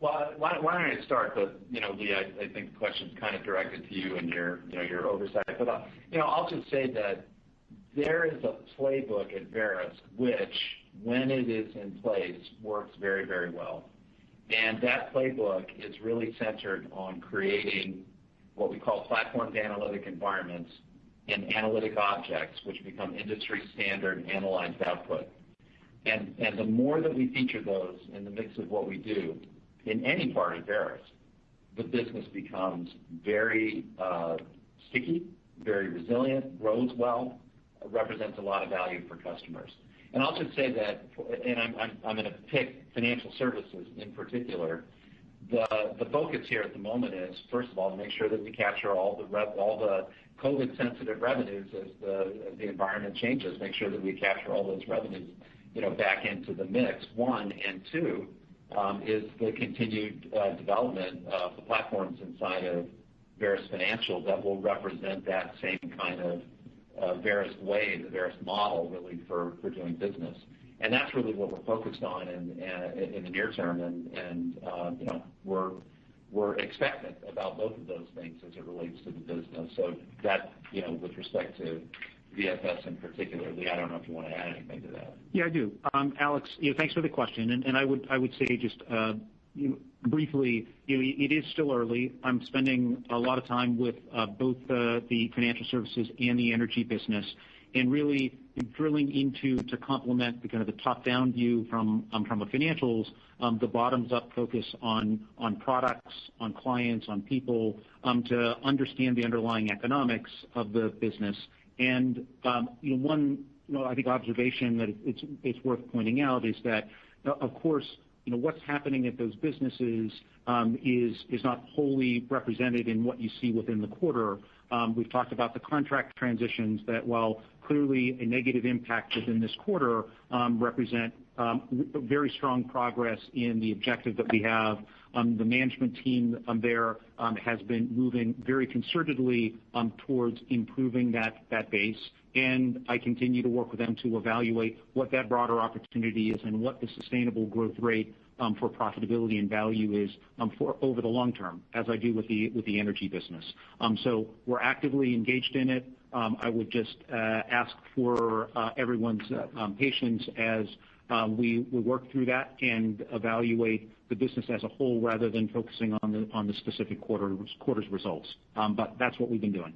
[SPEAKER 3] Well, why don't I start? You know, Lee, I think the question's kind of directed to you and your you know your oversight. But uh you know, I'll just say that there is a playbook at Verisk which, when it is in place, works very very well. And that playbook is really centered on creating what we call platform analytic environments and analytic objects, which become industry standard analyzed output. The more that we feature those in the mix of what we do in any part of Verisk, the business becomes very uh, sticky, very resilient, grows well, represents a lot of value for customers. And I'll just say that, and I'm going to pick financial services in particular. The focus here at the moment is, first of all, to make sure that we capture all the COVID-sensitive revenues as the environment changes, make sure that we capture all those revenues back into the mix, one. Two, um, is the continued uh, development of the platforms inside of Verisk Financial that will represent that same kind of uh, Verisk way, the Verisk model, really, for doing business. And that's really what we're focused on in the near term, and uh, know we're expectant about both of those things as it relates to the business. So that, you know with respect to VFS in particular. Lee, I don't know if you want to add anything to that.
[SPEAKER 4] Yeah, I do. Um, Alex, you thanks for the question. I would I would say just uh, briefly, it is still early. I'm spending a lot of time with uh, both the financial services and the energy business, and really drilling into to complement the kind of the top-down view from from a financials, the bottoms-up focus on on products, on clients, on people, to understand the underlying economics of the business. And um you know one, you know I think, observation that it's it's worth pointing out is that, of course, you know what's happening at those businesses um is is not wholly represented in what you see within the quarter. Um, we've talked about the contract transitions that, while clearly a negative impact within this quarter, um, represent um, very strong progress in the objective that we have. The management team there has been moving very concertedly towards improving that that base. And I continue to work with them to evaluate what that broader opportunity is and what the sustainable growth rate Um, for profitability and value is um, for over the long term, as I do with the with the energy business. Um so we're actively engaged in it. Um, I would just uh, ask for uh, everyone's uh, patience as we we work through that and evaluate the business as a whole rather than focusing on the on the specific quarter quarter's results. Um but that's what we've been doing.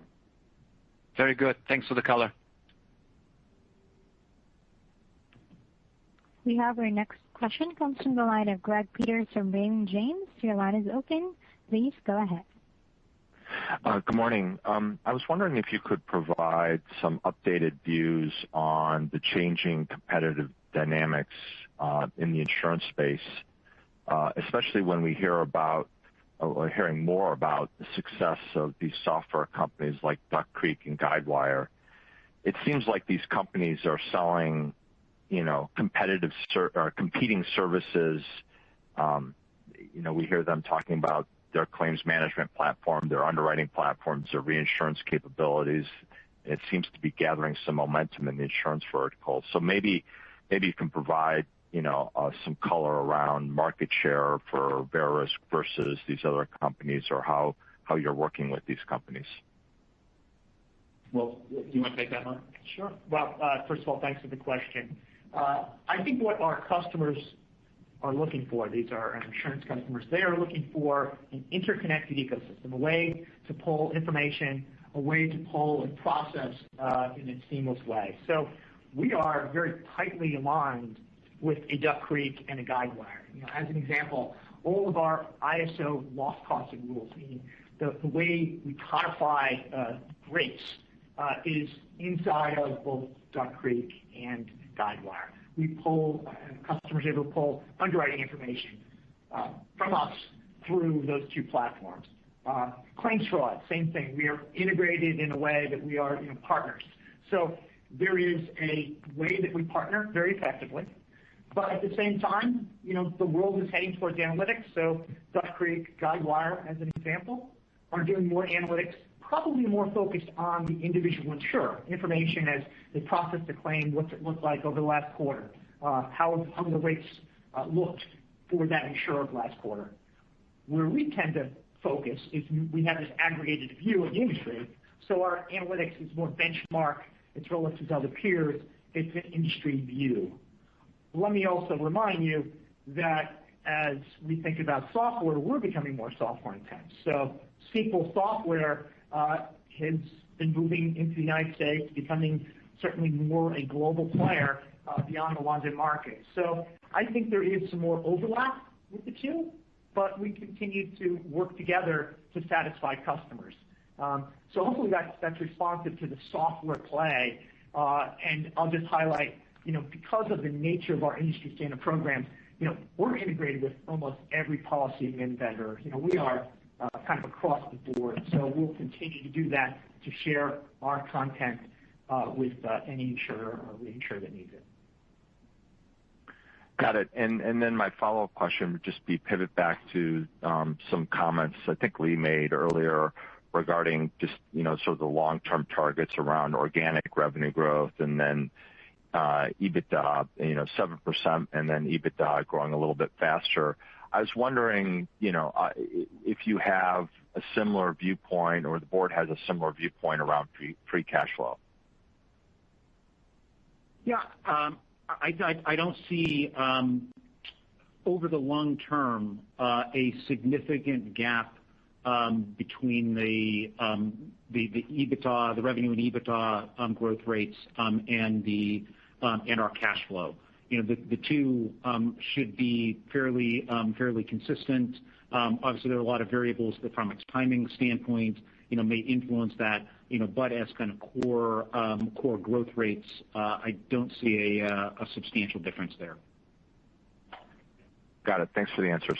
[SPEAKER 9] Very good. Thanks for the color.
[SPEAKER 1] We have our next question comes from the line of Greg Peters from Raymond James. Your line is open. Please go ahead.
[SPEAKER 10] Uh, good morning. Um, I was wondering if you could provide some updated views on the changing competitive dynamics uh, in the insurance space, uh, especially when we're hearing more about the success of these software companies like Duck Creek and Guidewire. It seems like these companies are selling competing services. Um, you know, we hear them talking about their claims management platform, their underwriting platforms, their reinsurance capabilities. It seems to be gathering some momentum in the insurance vertical. So maybe maybe you can provide you know, uh, some color around market share for Verisk versus these other companies, or how how you're working with these companies.
[SPEAKER 3] Well, do you want to take that, Mark?
[SPEAKER 11] Sure. Well, uh, first of all, thanks for the question. Uh, I think what our customers are looking for, these are insurance customers, they are looking for an interconnected ecosystem, a way to pull information, a way to pull and process uh, in a seamless way. So we are very tightly aligned with a Duck Creek and a Guidewire. As an example, all of our ISO loss costing rules, meaning the way we codify uh, rates, is inside of both Duck Creek and Guidewire. We poll, uh, customers are able to pull underwriting information uh, from us through those two platforms. Uh, claims fraud, same thing. We are integrated in a way that we are partners. So there is a way that we partner very effectively. But at the same time, you know, the world is heading towards analytics. So Duck Creek, Guidewire, as an example, are doing more analytics, probably more focused on the individual insurer. Information as they process the claim, what's it look like over the last quarter? Uh, how have the rates uh, looked for that insurer last quarter? Where we tend to focus is we have this aggregated view of the industry, so our analytics is more benchmark. It's relative to other peers. It's an industry view. Let me also remind you that as we think about software, we're becoming more software intense. So Sequel Software has been moving into the United States, becoming certainly more a global player beyond the London market. So I think there is some more overlap with the two, but we continue to work together to satisfy customers. Um so hopefully that's responsive to the software play. Uh and I'll just highlight, you know, because of the nature of our industry standard programs, you know, we're integrated with almost every policy vendor. You know, we are Uh, kind of across the board. So we'll continue to do that to share our content uh, with uh, any insurer or reinsurer that needs it.
[SPEAKER 10] Got it. And and then my follow-up question would just be pivot back to um, some comments I think Lee made earlier regarding just you know sort of the long-term targets around organic revenue growth and then EBITDA, you know, 7% and then EBITDA growing a little bit faster. I was wondering you know, uh if you have a similar viewpoint or the board has a similar viewpoint around free cash flow.
[SPEAKER 4] Yeah. Um, I don't see, um, over the long term, uh, a significant gap um, between the um the the revenue and EBITDA growth rates and the and our cash flow. You know, the two should be fairly um fairly consistent. Obviously, there are a lot of variables that from a timing standpoint you know, may influence that. You know, but as kind of core um core growth rates, I don't see a substantial difference there.
[SPEAKER 10] Got it. Thanks for the answers.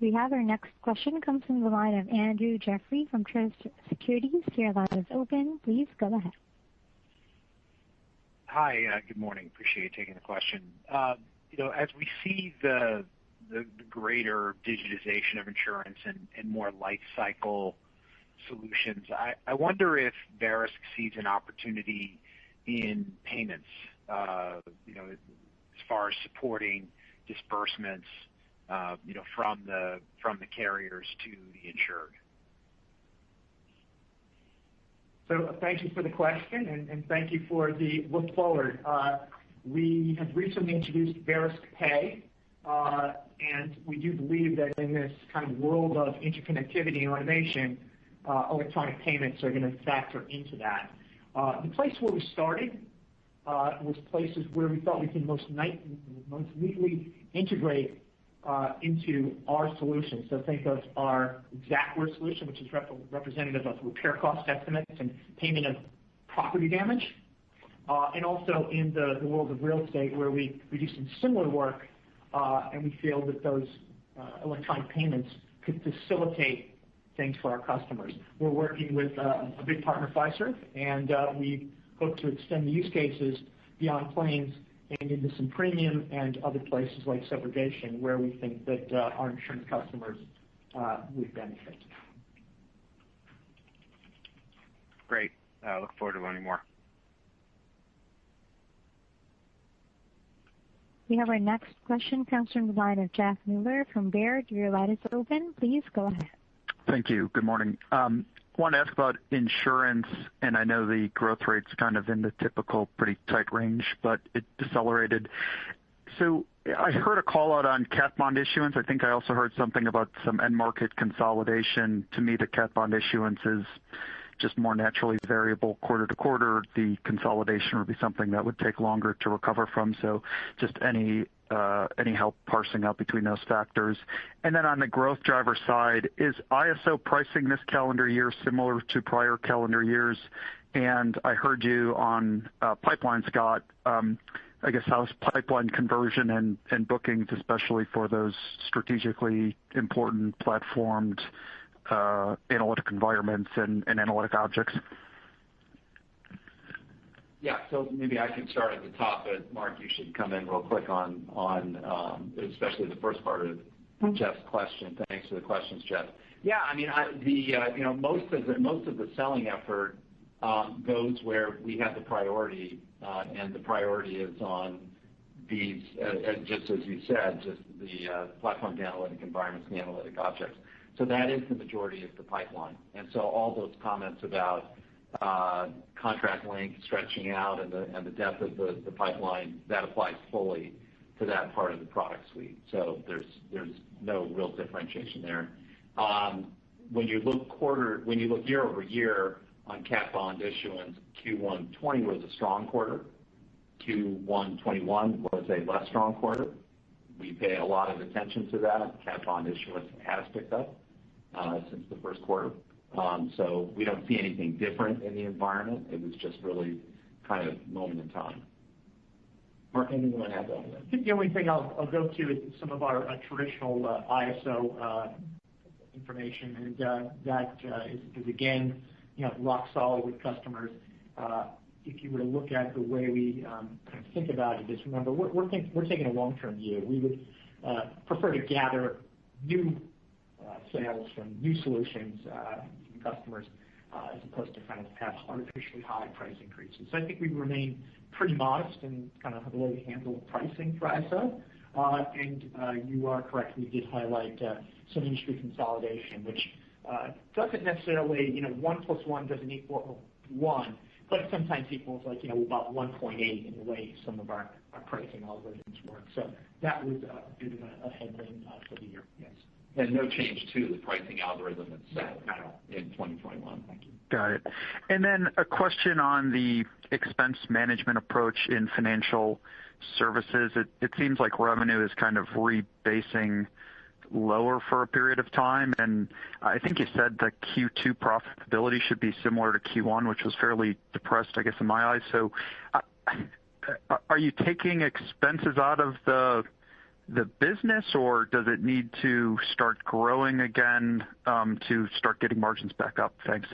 [SPEAKER 1] We have our next question comes from the line of Andrew Jeffrey from Truist Securities. Your line is open. Please go ahead.
[SPEAKER 12] Hi. Good morning. Appreciate you taking the question. Um, you know, as we see the the greater digitization of insurance and more life cycle solutions, I wonder if Verisk sees an opportunity in payments uh, you know, as far as supporting disbursements uh you know from the from the carriers to the insured.
[SPEAKER 11] So uh, thank you for the question, and thank you for the look forward. Uh, we have recently introduced Verisk Pay, uh, and we do believe that in this kind of world of interconnectivity and automation, electronic payments are going to factor into that. The place where we started was places where we thought we could most neatly integrate Uh, into our solution. So think of our Xactware solution, which is representative of repair cost estimates and payment of property damage. Uh, and also in the world of real estate, where we do some similar work, uh, and we feel that those electronic payments could facilitate things for our customers. We're working with a big partner, Fiserv, and we hope to extend the use cases beyond claims and into some premium and other places like subrogation, where we think that uh, our insurance customers uh, would benefit.
[SPEAKER 12] Great. I look forward to learning more.
[SPEAKER 1] We have our next question comes from the line of Jeff Meuler from Baird. Your line is open. Please go ahead.
[SPEAKER 13] Thank you. Good morning. Um, Want to ask about insurance. And I know the growth rate's kind of in the typical pretty tight range, but it decelerated. So I heard a call-out on cat bond issuance. I think I also heard something about some end market consolidation. To me, the cat bond issuance is just more naturally variable quarter to quarter. The consolidation would be something that would take longer to recover from. So just any Uh, help parsing out between those factors? And then on the growth driver side, is ISO pricing this calendar year similar to prior calendar years? And I heard you on uh, pipeline, Scott. Um, I guess, how's pipeline conversion and and bookings, especially for those strategically important platformed uh, analytic environments and and analytic objects?
[SPEAKER 3] Maybe I can start at the top, but Mark, you should come in real quick on on um, especially the first part of Jeff's question. Thanks for the questions, Jeff. Yeah, I mean the uh you know most of the most of the selling effort um, goes where we have the priority, uh, and the priority is on these, uh, just as you said, just the uh, platform analytic environments and the analytic objects. So that is the majority of the pipeline. And so all those comments about contract length stretching out and the depth of the pipeline, that applies fully to that part of the product suite. So there's there's no real differentiation there. Um when you look quarter when you look year-over-year on cat bond issuance, Q1 2020 was a strong quarter. Q1 2021 was a less strong quarter. We pay a lot of attention to that. Cat bond issuance has picked up since the first quarter. Um, we don't see anything different in the environment. It was just really kind of moment in time. Mark, anything you want to add to that?
[SPEAKER 11] I think the only thing I'll go to is some of our uh, traditional uh, ISO uh, information. And that is again you know rock solid with customers. If you were to look at the way we um, think about it, just remember, we're taking a long-term view. We would prefer to gather new sales from new solutions customers uh, as opposed to kind of have artificially high price increases. So I think we remain pretty modest in kind of the way we handle pricing for ISO. Uh, and uh, you are correct, we did highlight some industry consolidation, which doesn't necessarily, you know one plus one doesn't equal one, but sometimes equals like, you know, about 1.8 in the way some of our pricing algorithms work. So that was a bit of a headwind for the year. Yes.
[SPEAKER 3] And no change to the pricing algorithm itself in 2021. Thank you.
[SPEAKER 13] Got it. And then a question on the expense management approach in financial services. It seems like revenue is kind of rebasing lower for a period of time, and I think you said that Q2 profitability should be similar to Q1, which was fairly depressed, I guess, in my eyes. So uh, are you taking expenses out of the business, or does it need to start growing again um, to start getting margins back up? Thanks.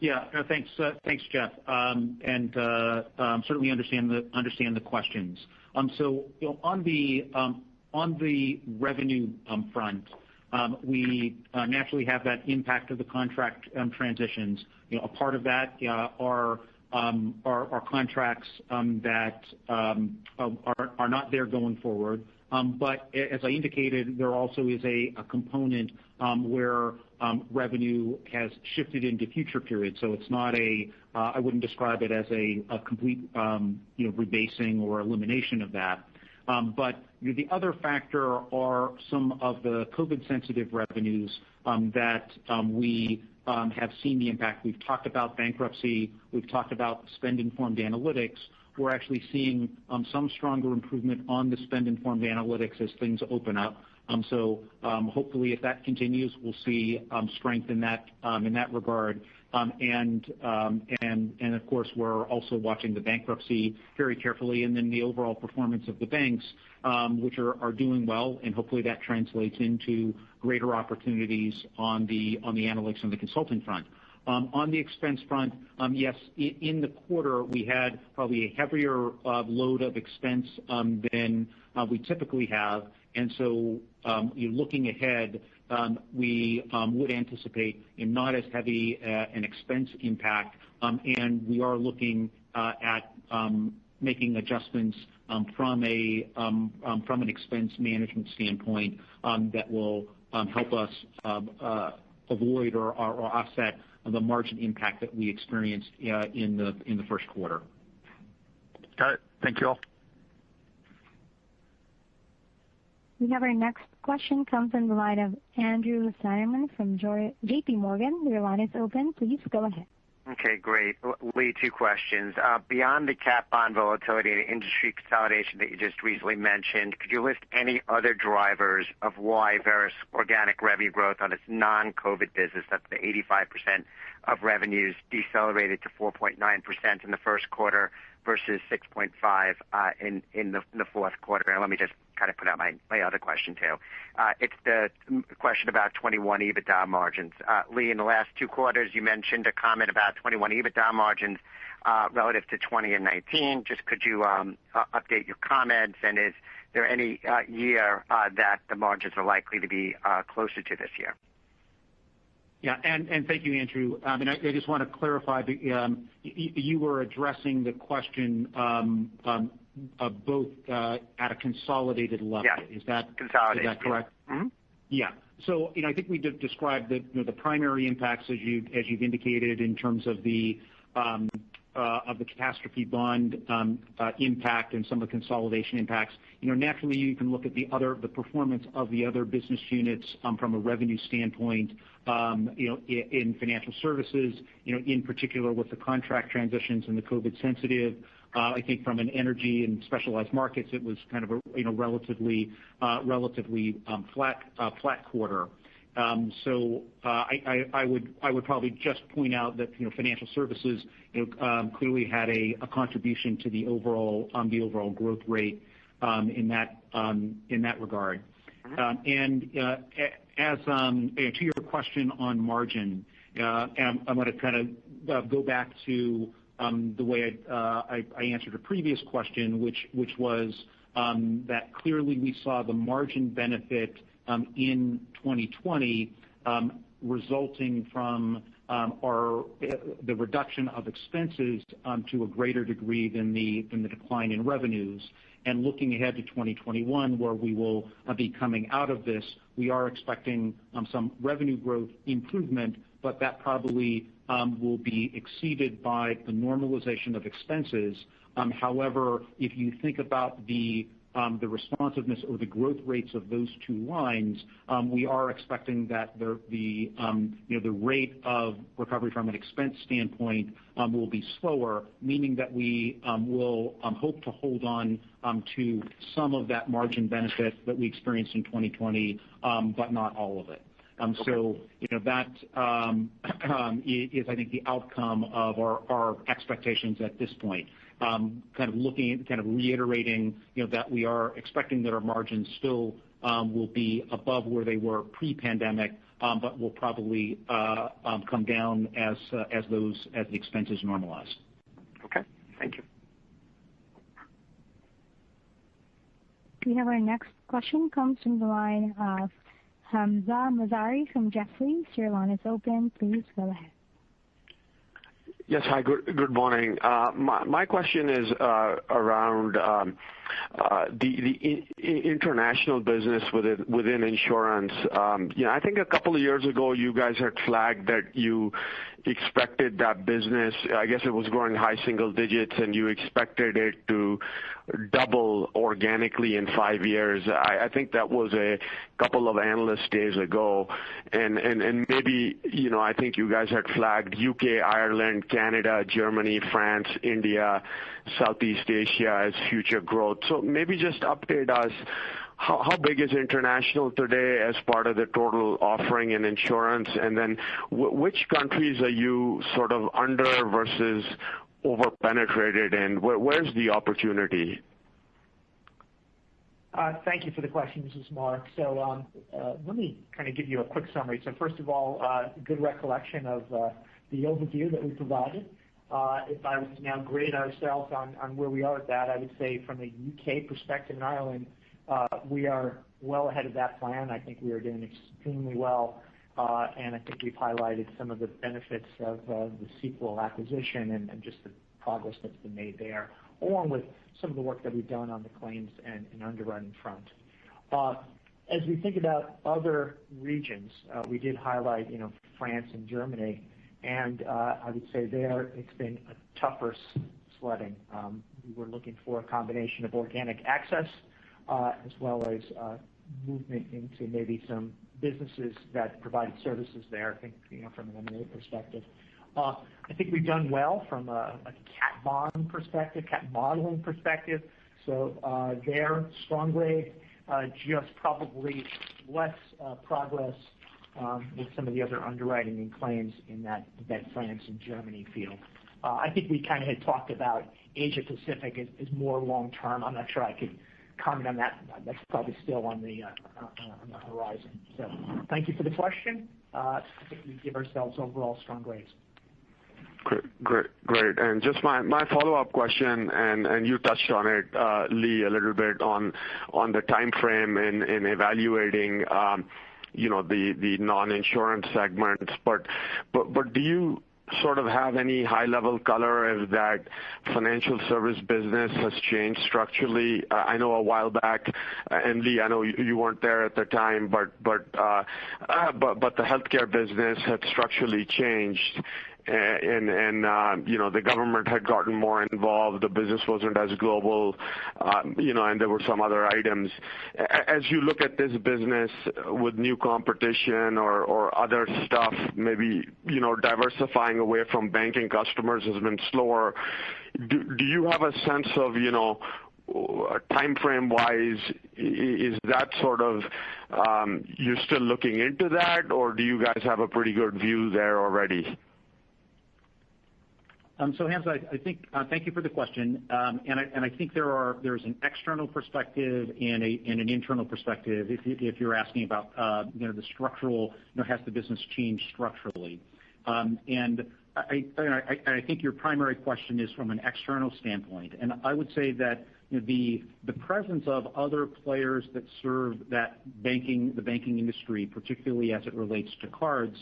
[SPEAKER 4] Yeah. Uh, thanks, Jeff. Um, and uh, um, certainly understand the understand the questions. Um on the um on the revenue front, we uh, naturally have that impact of the contract transitions. You know a part of that are contracts that are not there going forward. Um but as I indicated, there also is a component where revenue has shifted into future periods. So it's not a uh I wouldn't describe it as a complete um you know rebasing or elimination of that. Um but the other factor are some of the COVID-sensitive revenues Um, that um, we um, have seen the impact. We've talked about bankruptcy, we've talked about spend-informed analytics. We're actually seeing some stronger improvement on the spend-informed analytics as things open up. Um, um, hopefully if that continues, we'll see um, strength in that um in that regard. Um and um and and of course, we're also watching the bankruptcy very carefully, and then the overall performance of the banks, which are are doing well, and hopefully that translates into greater opportunities on the on the analytics and the consulting front. On the expense front, yes, in the quarter, we had probably a heavier uh, load of expense than uh, we typically have. And so um, looking ahead, um, we um, would anticipate not as heavy uh, an expense impact. And we are looking uh, at making adjustments um from a um um from an expense management standpoint that will help us uh, avoid or offset the margin impact that we experienced in the in the first quarter.
[SPEAKER 13] Got it. Thank you all.
[SPEAKER 1] We have our next question comes from the line of Andrew Steinerman from JPMorgan. Your line is open. Please go ahead.
[SPEAKER 14] Okay, great. Lee, two questions. Uh, beyond the cat bond volatility and industry consolidation that you just recently mentioned, could you list any other drivers of why Verisk organic revenue growth on its non-COVID business, that's the 85% of revenues, decelerated to 4.9% in the first quarter versus 6.5% uh, in the fourth quarter? And let me just kind of put out my my other question, too. Uh, it's the mm, question about 2021 EBITDA margins. Uh, Lee, in the last two quarters, you mentioned a comment about 2021 EBITDA margins relative to 2020 and 2019. Just could you um, update your comments, and is there any year that the margins are likely to be closer to this year?
[SPEAKER 4] Yeah. And and thank you, Andrew. I I just want to clarify, um, you were addressing the question um, um, both uh, at a consolidated level.
[SPEAKER 14] Yeah.
[SPEAKER 4] Is that-
[SPEAKER 14] Consolidated.
[SPEAKER 4] Is that correct? Mm-hmm. Yeah. So I think we described the primary impacts as you as you've indicated in terms of the the catastrophe bond um uh impact and some of the consolidation impacts, You know, naturally you can look at the other the performance of the other business units um from a revenue standpoint um, you know, in financial services, you know, in particular with the contract transitions and the COVID sensitive. Uh I think from an energy and specialized markets, it was kind of a you know relatively uh relatively um flat uh flat quarter. I I I would I would probably just point out that financial services clearly had a contribution to the overall um the overall growth rate um in that um in that regard. And uh as um to your question on margin, I'm going to kind of go back to the way I answered a previous question, which which was that clearly we saw the margin benefit Um, in 2020 um, resulting from um, our uh, the reduction of expenses to a greater degree than the than the decline in revenues. And looking ahead to 2021, where we will uh, be coming out of this, we are expecting some revenue growth improvement, but that probably will be exceeded by the normalization of expenses. However, if you think about the Um, responsiveness or the growth rates of those two lines, um, we are expecting that the the um you know the rate of recovery from an expense standpoint um, will be slower, meaning that we will hope to hold on to some of that margin benefit that we experienced in 2020, but not all of it. So, that is, [clears throat] I is I think, the outcome of our our expectations at this point. Kind of looking, kind of reiterating you know, that we are expecting that our margins still um will be above where they were pre-pandemic, um, but will probably uh um come down as uh as those as the expenses normalize.
[SPEAKER 14] Okay. Thank you.
[SPEAKER 1] We have our next question comes from the line of Hamzah Mazari from Jefferies. Your line is open. Please go ahead.
[SPEAKER 15] Yes. Hi, good morning. Uh, my question is uh, around um, uh, the international business within insurance. Um, I think a couple of years ago, you guys had flagged that you expected that business, I guess it was growing high single digits, and you expected it to double organically in five years. I think that was a couple of analyst days ago. Maybe, you know I think you guys had flagged U.K., Ireland, Canada, Germany, France, India, Southeast Asia as future growth. So maybe just update us, how big is international today as part of the total offering in insurance? And then which countries are you sort of under versus over-penetrated in? Where's the opportunity?
[SPEAKER 11] Uh, thank you for the question. This is Mark. Let me kind of give you a quick summary. So, First of all, uh, good recollection of uh, the overview that we provided. If I was to now grade ourselves on where we are with that, I would say from a U.K. perspective in Ireland, we are well ahead of that plan. I think we are doing extremely well. Uh, I think we've highlighted some of the benefits of the Sequel acquisition and just the progress that's been made there, along with some of the work that we've done on the claims and underwriting front. Uh, as we think about other regions, uh, we did highlight you know France and Germany, and I would say there it's been a tougher sledding. Um, we were looking for a combination of organic access, as well as movement into maybe some businesses that provide services there, I think, you know, from an M&A perspective. Uh, I think we've done well from a cat bond perspective, cat modeling perspective. So uh there, strong grade, uh, just probably less uh, progress um, with some of the other underwriting and claims in that France and Germany field. I think we kind of had talked about Asia Pacific as more long-term. I'm not sure I could comment on that. That's probably still on the uh on the horizon. So thank you for the question. I think we give ourselves overall strong grades.
[SPEAKER 15] Great. Great great. And just my my follow-up question, and you touched on it, Lee, a little bit on on the timeframe in in evaluating um you know the the non-insurance segments. But but but do you sort of have any high-level color as that financial service business has changed structurally? Uh, I know a while back, uh, and Lee, I know you weren't there at the time, but, but, uh, uh but the healthcare business had structurally changed. The government had gotten more involved, the business wasn't as global, uh you know, and there were some other items. As you look at this business with new competition or or other stuff, maybe you know, diversifying away from banking customers has been slower. Do you have a sense of you know time timeframe-wise, is that sort of you're still looking into that, or do you guys have a pretty good view there already?
[SPEAKER 4] Hamzah, I I think, thank you for the question. Um and I think there are there's an external perspective and an internal perspective if you're asking about uh you know the structural, has the business changed structurally? Um and I think your primary question is from an external standpoint. And I would say that the presence of other players that serve that banking the banking industry, particularly as it relates to cards,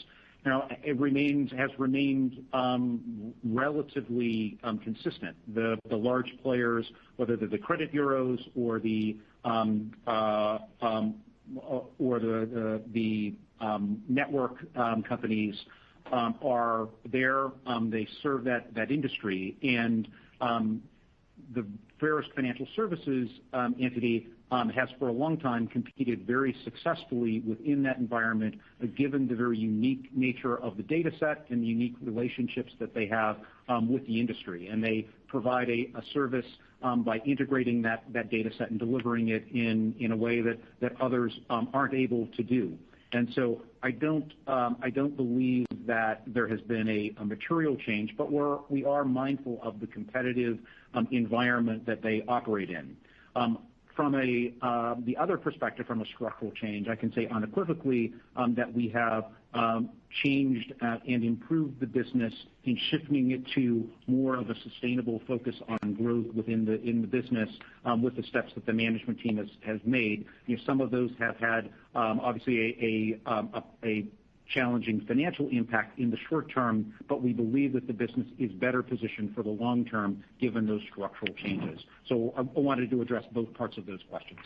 [SPEAKER 4] has remained um, relatively um, consistent. The large players, whether they're the credit bureaus or the um, uh, uh, or the the network companies, are there. They serve that industry. And um the Verisk Financial Services entity Um, has for a long time competed very successfully within that environment, uh, given the very unique nature of the data set and the unique relationships that they have um, with the industry. And they provide a service um, by integrating that data set and delivering it in a way that others aren't able to do. And so I don't um I don't believe that there has been a material change, but we are mindful of the competitive environment that they operate in. From a um the other perspective, from a structural change, I can say unequivocally um, that we have um, changed uh, and improved the business in shifting it to more of a sustainable focus on growth within the in the business um, with the steps that the management team has made. Some of those have had, obviously, a challenging financial impact in the short term, but we believe that the business is better positioned for the long term given those structural changes. So I wanted to address both parts of those questions.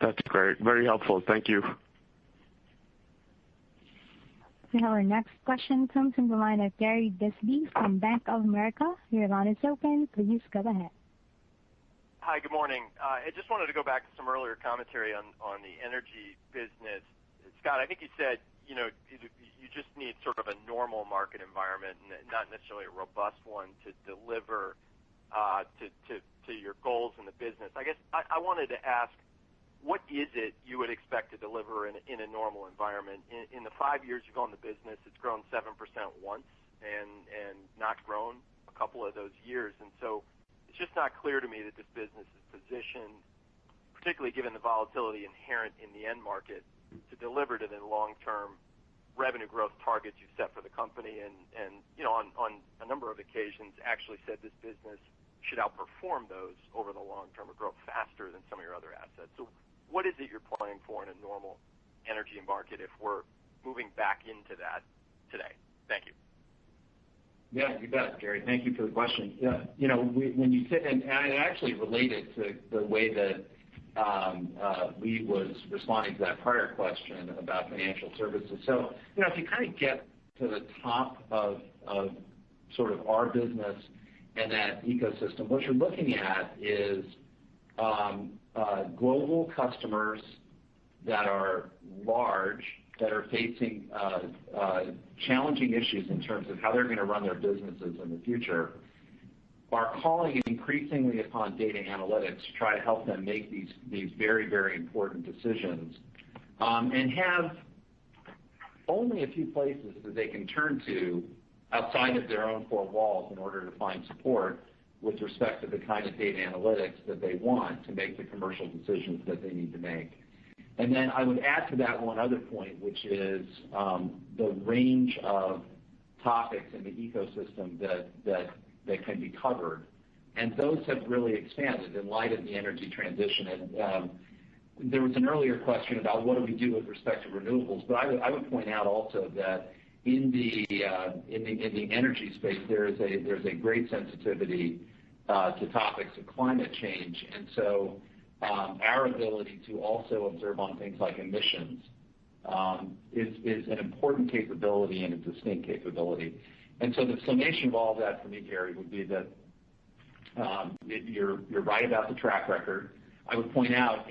[SPEAKER 15] That's great. Very helpful. Thank you.
[SPEAKER 1] Our next question comes from the line of Gary Bisbee from Bank of America. Your line is open. Please go ahead.
[SPEAKER 16] Hi, good morning. Uh, I just wanted to go back to some earlier commentary on the energy business. Scott, I think you said you know, you just need sort of a normal market environment, not necessarily a robust one to deliver uh, to your goals in the business. I guess I wanted to ask, what is it you would expect to deliver in in a normal environment? In the five years you've owned the business, it's grown 7% once and not grown a couple of those years. And so it's just not clear to me that this business is positioned, particularly given the volatility inherent in the end market, to deliver to the long-term revenue growth targets you've set for the company. And you know, on a number of occasions, actually said this business should outperform those over the long term or grow faster than some of your other assets. So what is it you're planning for in a normal energy market if we're moving back into that today? Thank you.
[SPEAKER 3] Yeah, you bet, Gary. Thank you for the question. Yeah, you know, when you sit and it actually related to the way that Um, uh, Lee was responding to that prior question about financial services. So you know if you kind of get to the top of sort of our business and that ecosystem, what you're looking at is um, uh, global customers that are large, that are facing uh, challenging issues in terms of how they're going to run their businesses in the future, are calling increasingly upon data analytics to try to help them make these these very very important decisions. Um, and have only a few places that they can turn to outside of their own four walls in order to find support with respect to the kind of data analytics that they want to make the commercial decisions that they need to make. And then I would add to that one other point, which is um, the range of topics in the ecosystem that can be covered. And those have really expanded in light of the energy transition. And um, there was an earlier question about what do we do with respect to renewables. But I would point out also that in the uh, in the energy space, there's a great sensitivity uh, to topics of climate change. And so um our ability to also observe on things like emissions um, is an important capability and a distinct capability. And so the summation of all of that for me, Gary, would be that um, you're right about the track record. I would point out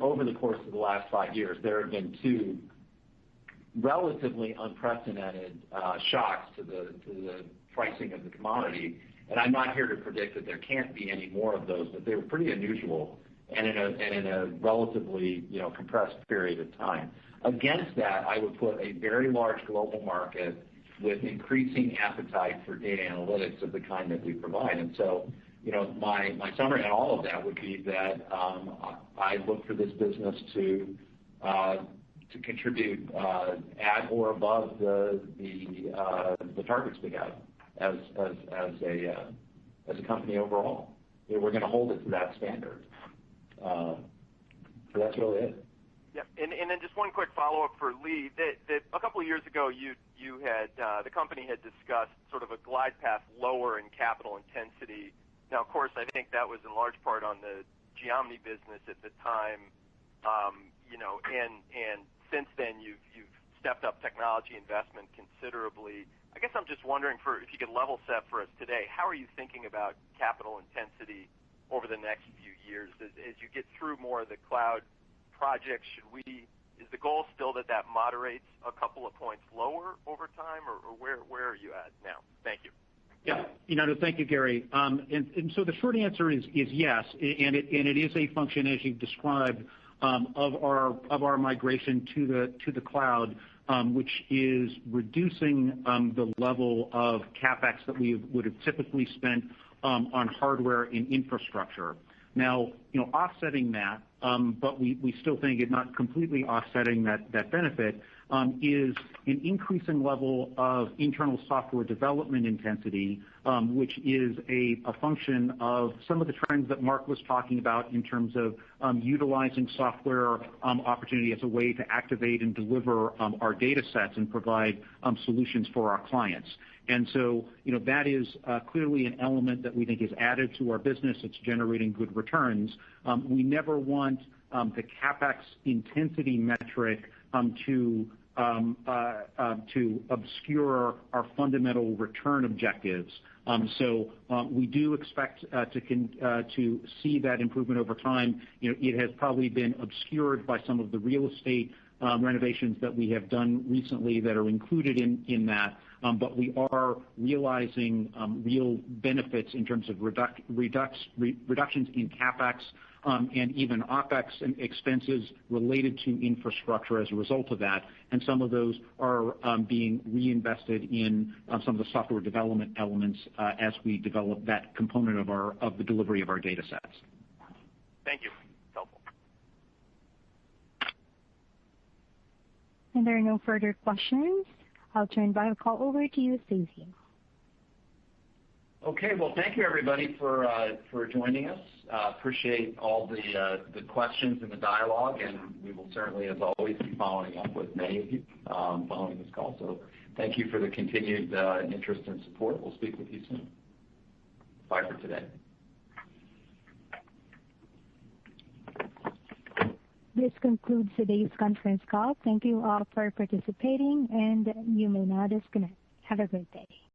[SPEAKER 3] over the course of the last five years, there have been two relatively unprecedented uh, shocks to the pricing of the commodity. And I'm not here to predict that there can't be any more of those, but they were pretty unusual and in a relatively you know compressed period of time. Against that, I would put a very large global market with increasing appetite for data analytics of the kind that we provide. And so, you know, my my summary on all of that would be that I look for this business to uh to contribute at or above the the uh the targets we have as as as a uh as a company overall. We're going to hold it to that standard. So, that's really it.
[SPEAKER 16] Yep. Then just one quick follow-up for Lee. That a couple of years ago, you you had uh the company had discussed sort of a glide path lower in capital intensity. Now, of course, I think that was in large part on the Geomni business at the time. Um, you know, and and since then, you've stepped up technology investment considerably. I guess I'm just wondering for if you could level set for us today, how are you thinking about capital intensity over the next few years? As you get through more of the cloud projects, should we is the goal still that that moderates a couple of points lower over time, or where are you at now? Thank you.
[SPEAKER 4] Yeah. Thank you, Gary. Um and and so the short answer is yes, and it and it is a function, as you've described, um, of our of our migration to the to the cloud, um, which is reducing um, the level of CapEx that we would have typically spent on hardware and infrastructure. Now, you know, offsetting that, um, but we we still think it's not completely offsetting that that benefit, um, is an increasing level of internal software development intensity, um, which is a function of some of the trends that Mark was talking about in terms of utilizing software opportunity as a way to activate and deliver our data sets and provide solutions for our clients. That is uh, clearly an element that we think is added to our business. It's generating good returns. Um, we never want um, the CapEx intensity metric um to um, uh, uh, obscure our fundamental return objectives. So we do expect to to see that improvement over time. You know, it has probably been obscured by some of the real estate renovations that we have done recently that are included in in that. Um, but we are realizing um, real benefits in terms of reductions in CapEx, um, and even OpEx and expenses related to infrastructure as a result of that. And some of those are being reinvested in some of the software development elements uh, as we develop that component of our of the delivery of our data sets.
[SPEAKER 16] Thank you. Helpful.
[SPEAKER 1] And there are no further questions. I'll turn the call over to you, Stacey.
[SPEAKER 3] Okay. Well, thank you everybody for uh, joining us. Uh, appreciate all uh, the questions and the dialogue, and we will certainly, as always, be following up with many of you um, following this call. So thank you for the continued interest and support. We'll speak with you soon. Bye for today.
[SPEAKER 1] This concludes today's conference call. Thank you all for participating, and you may now disconnect. Have a great day.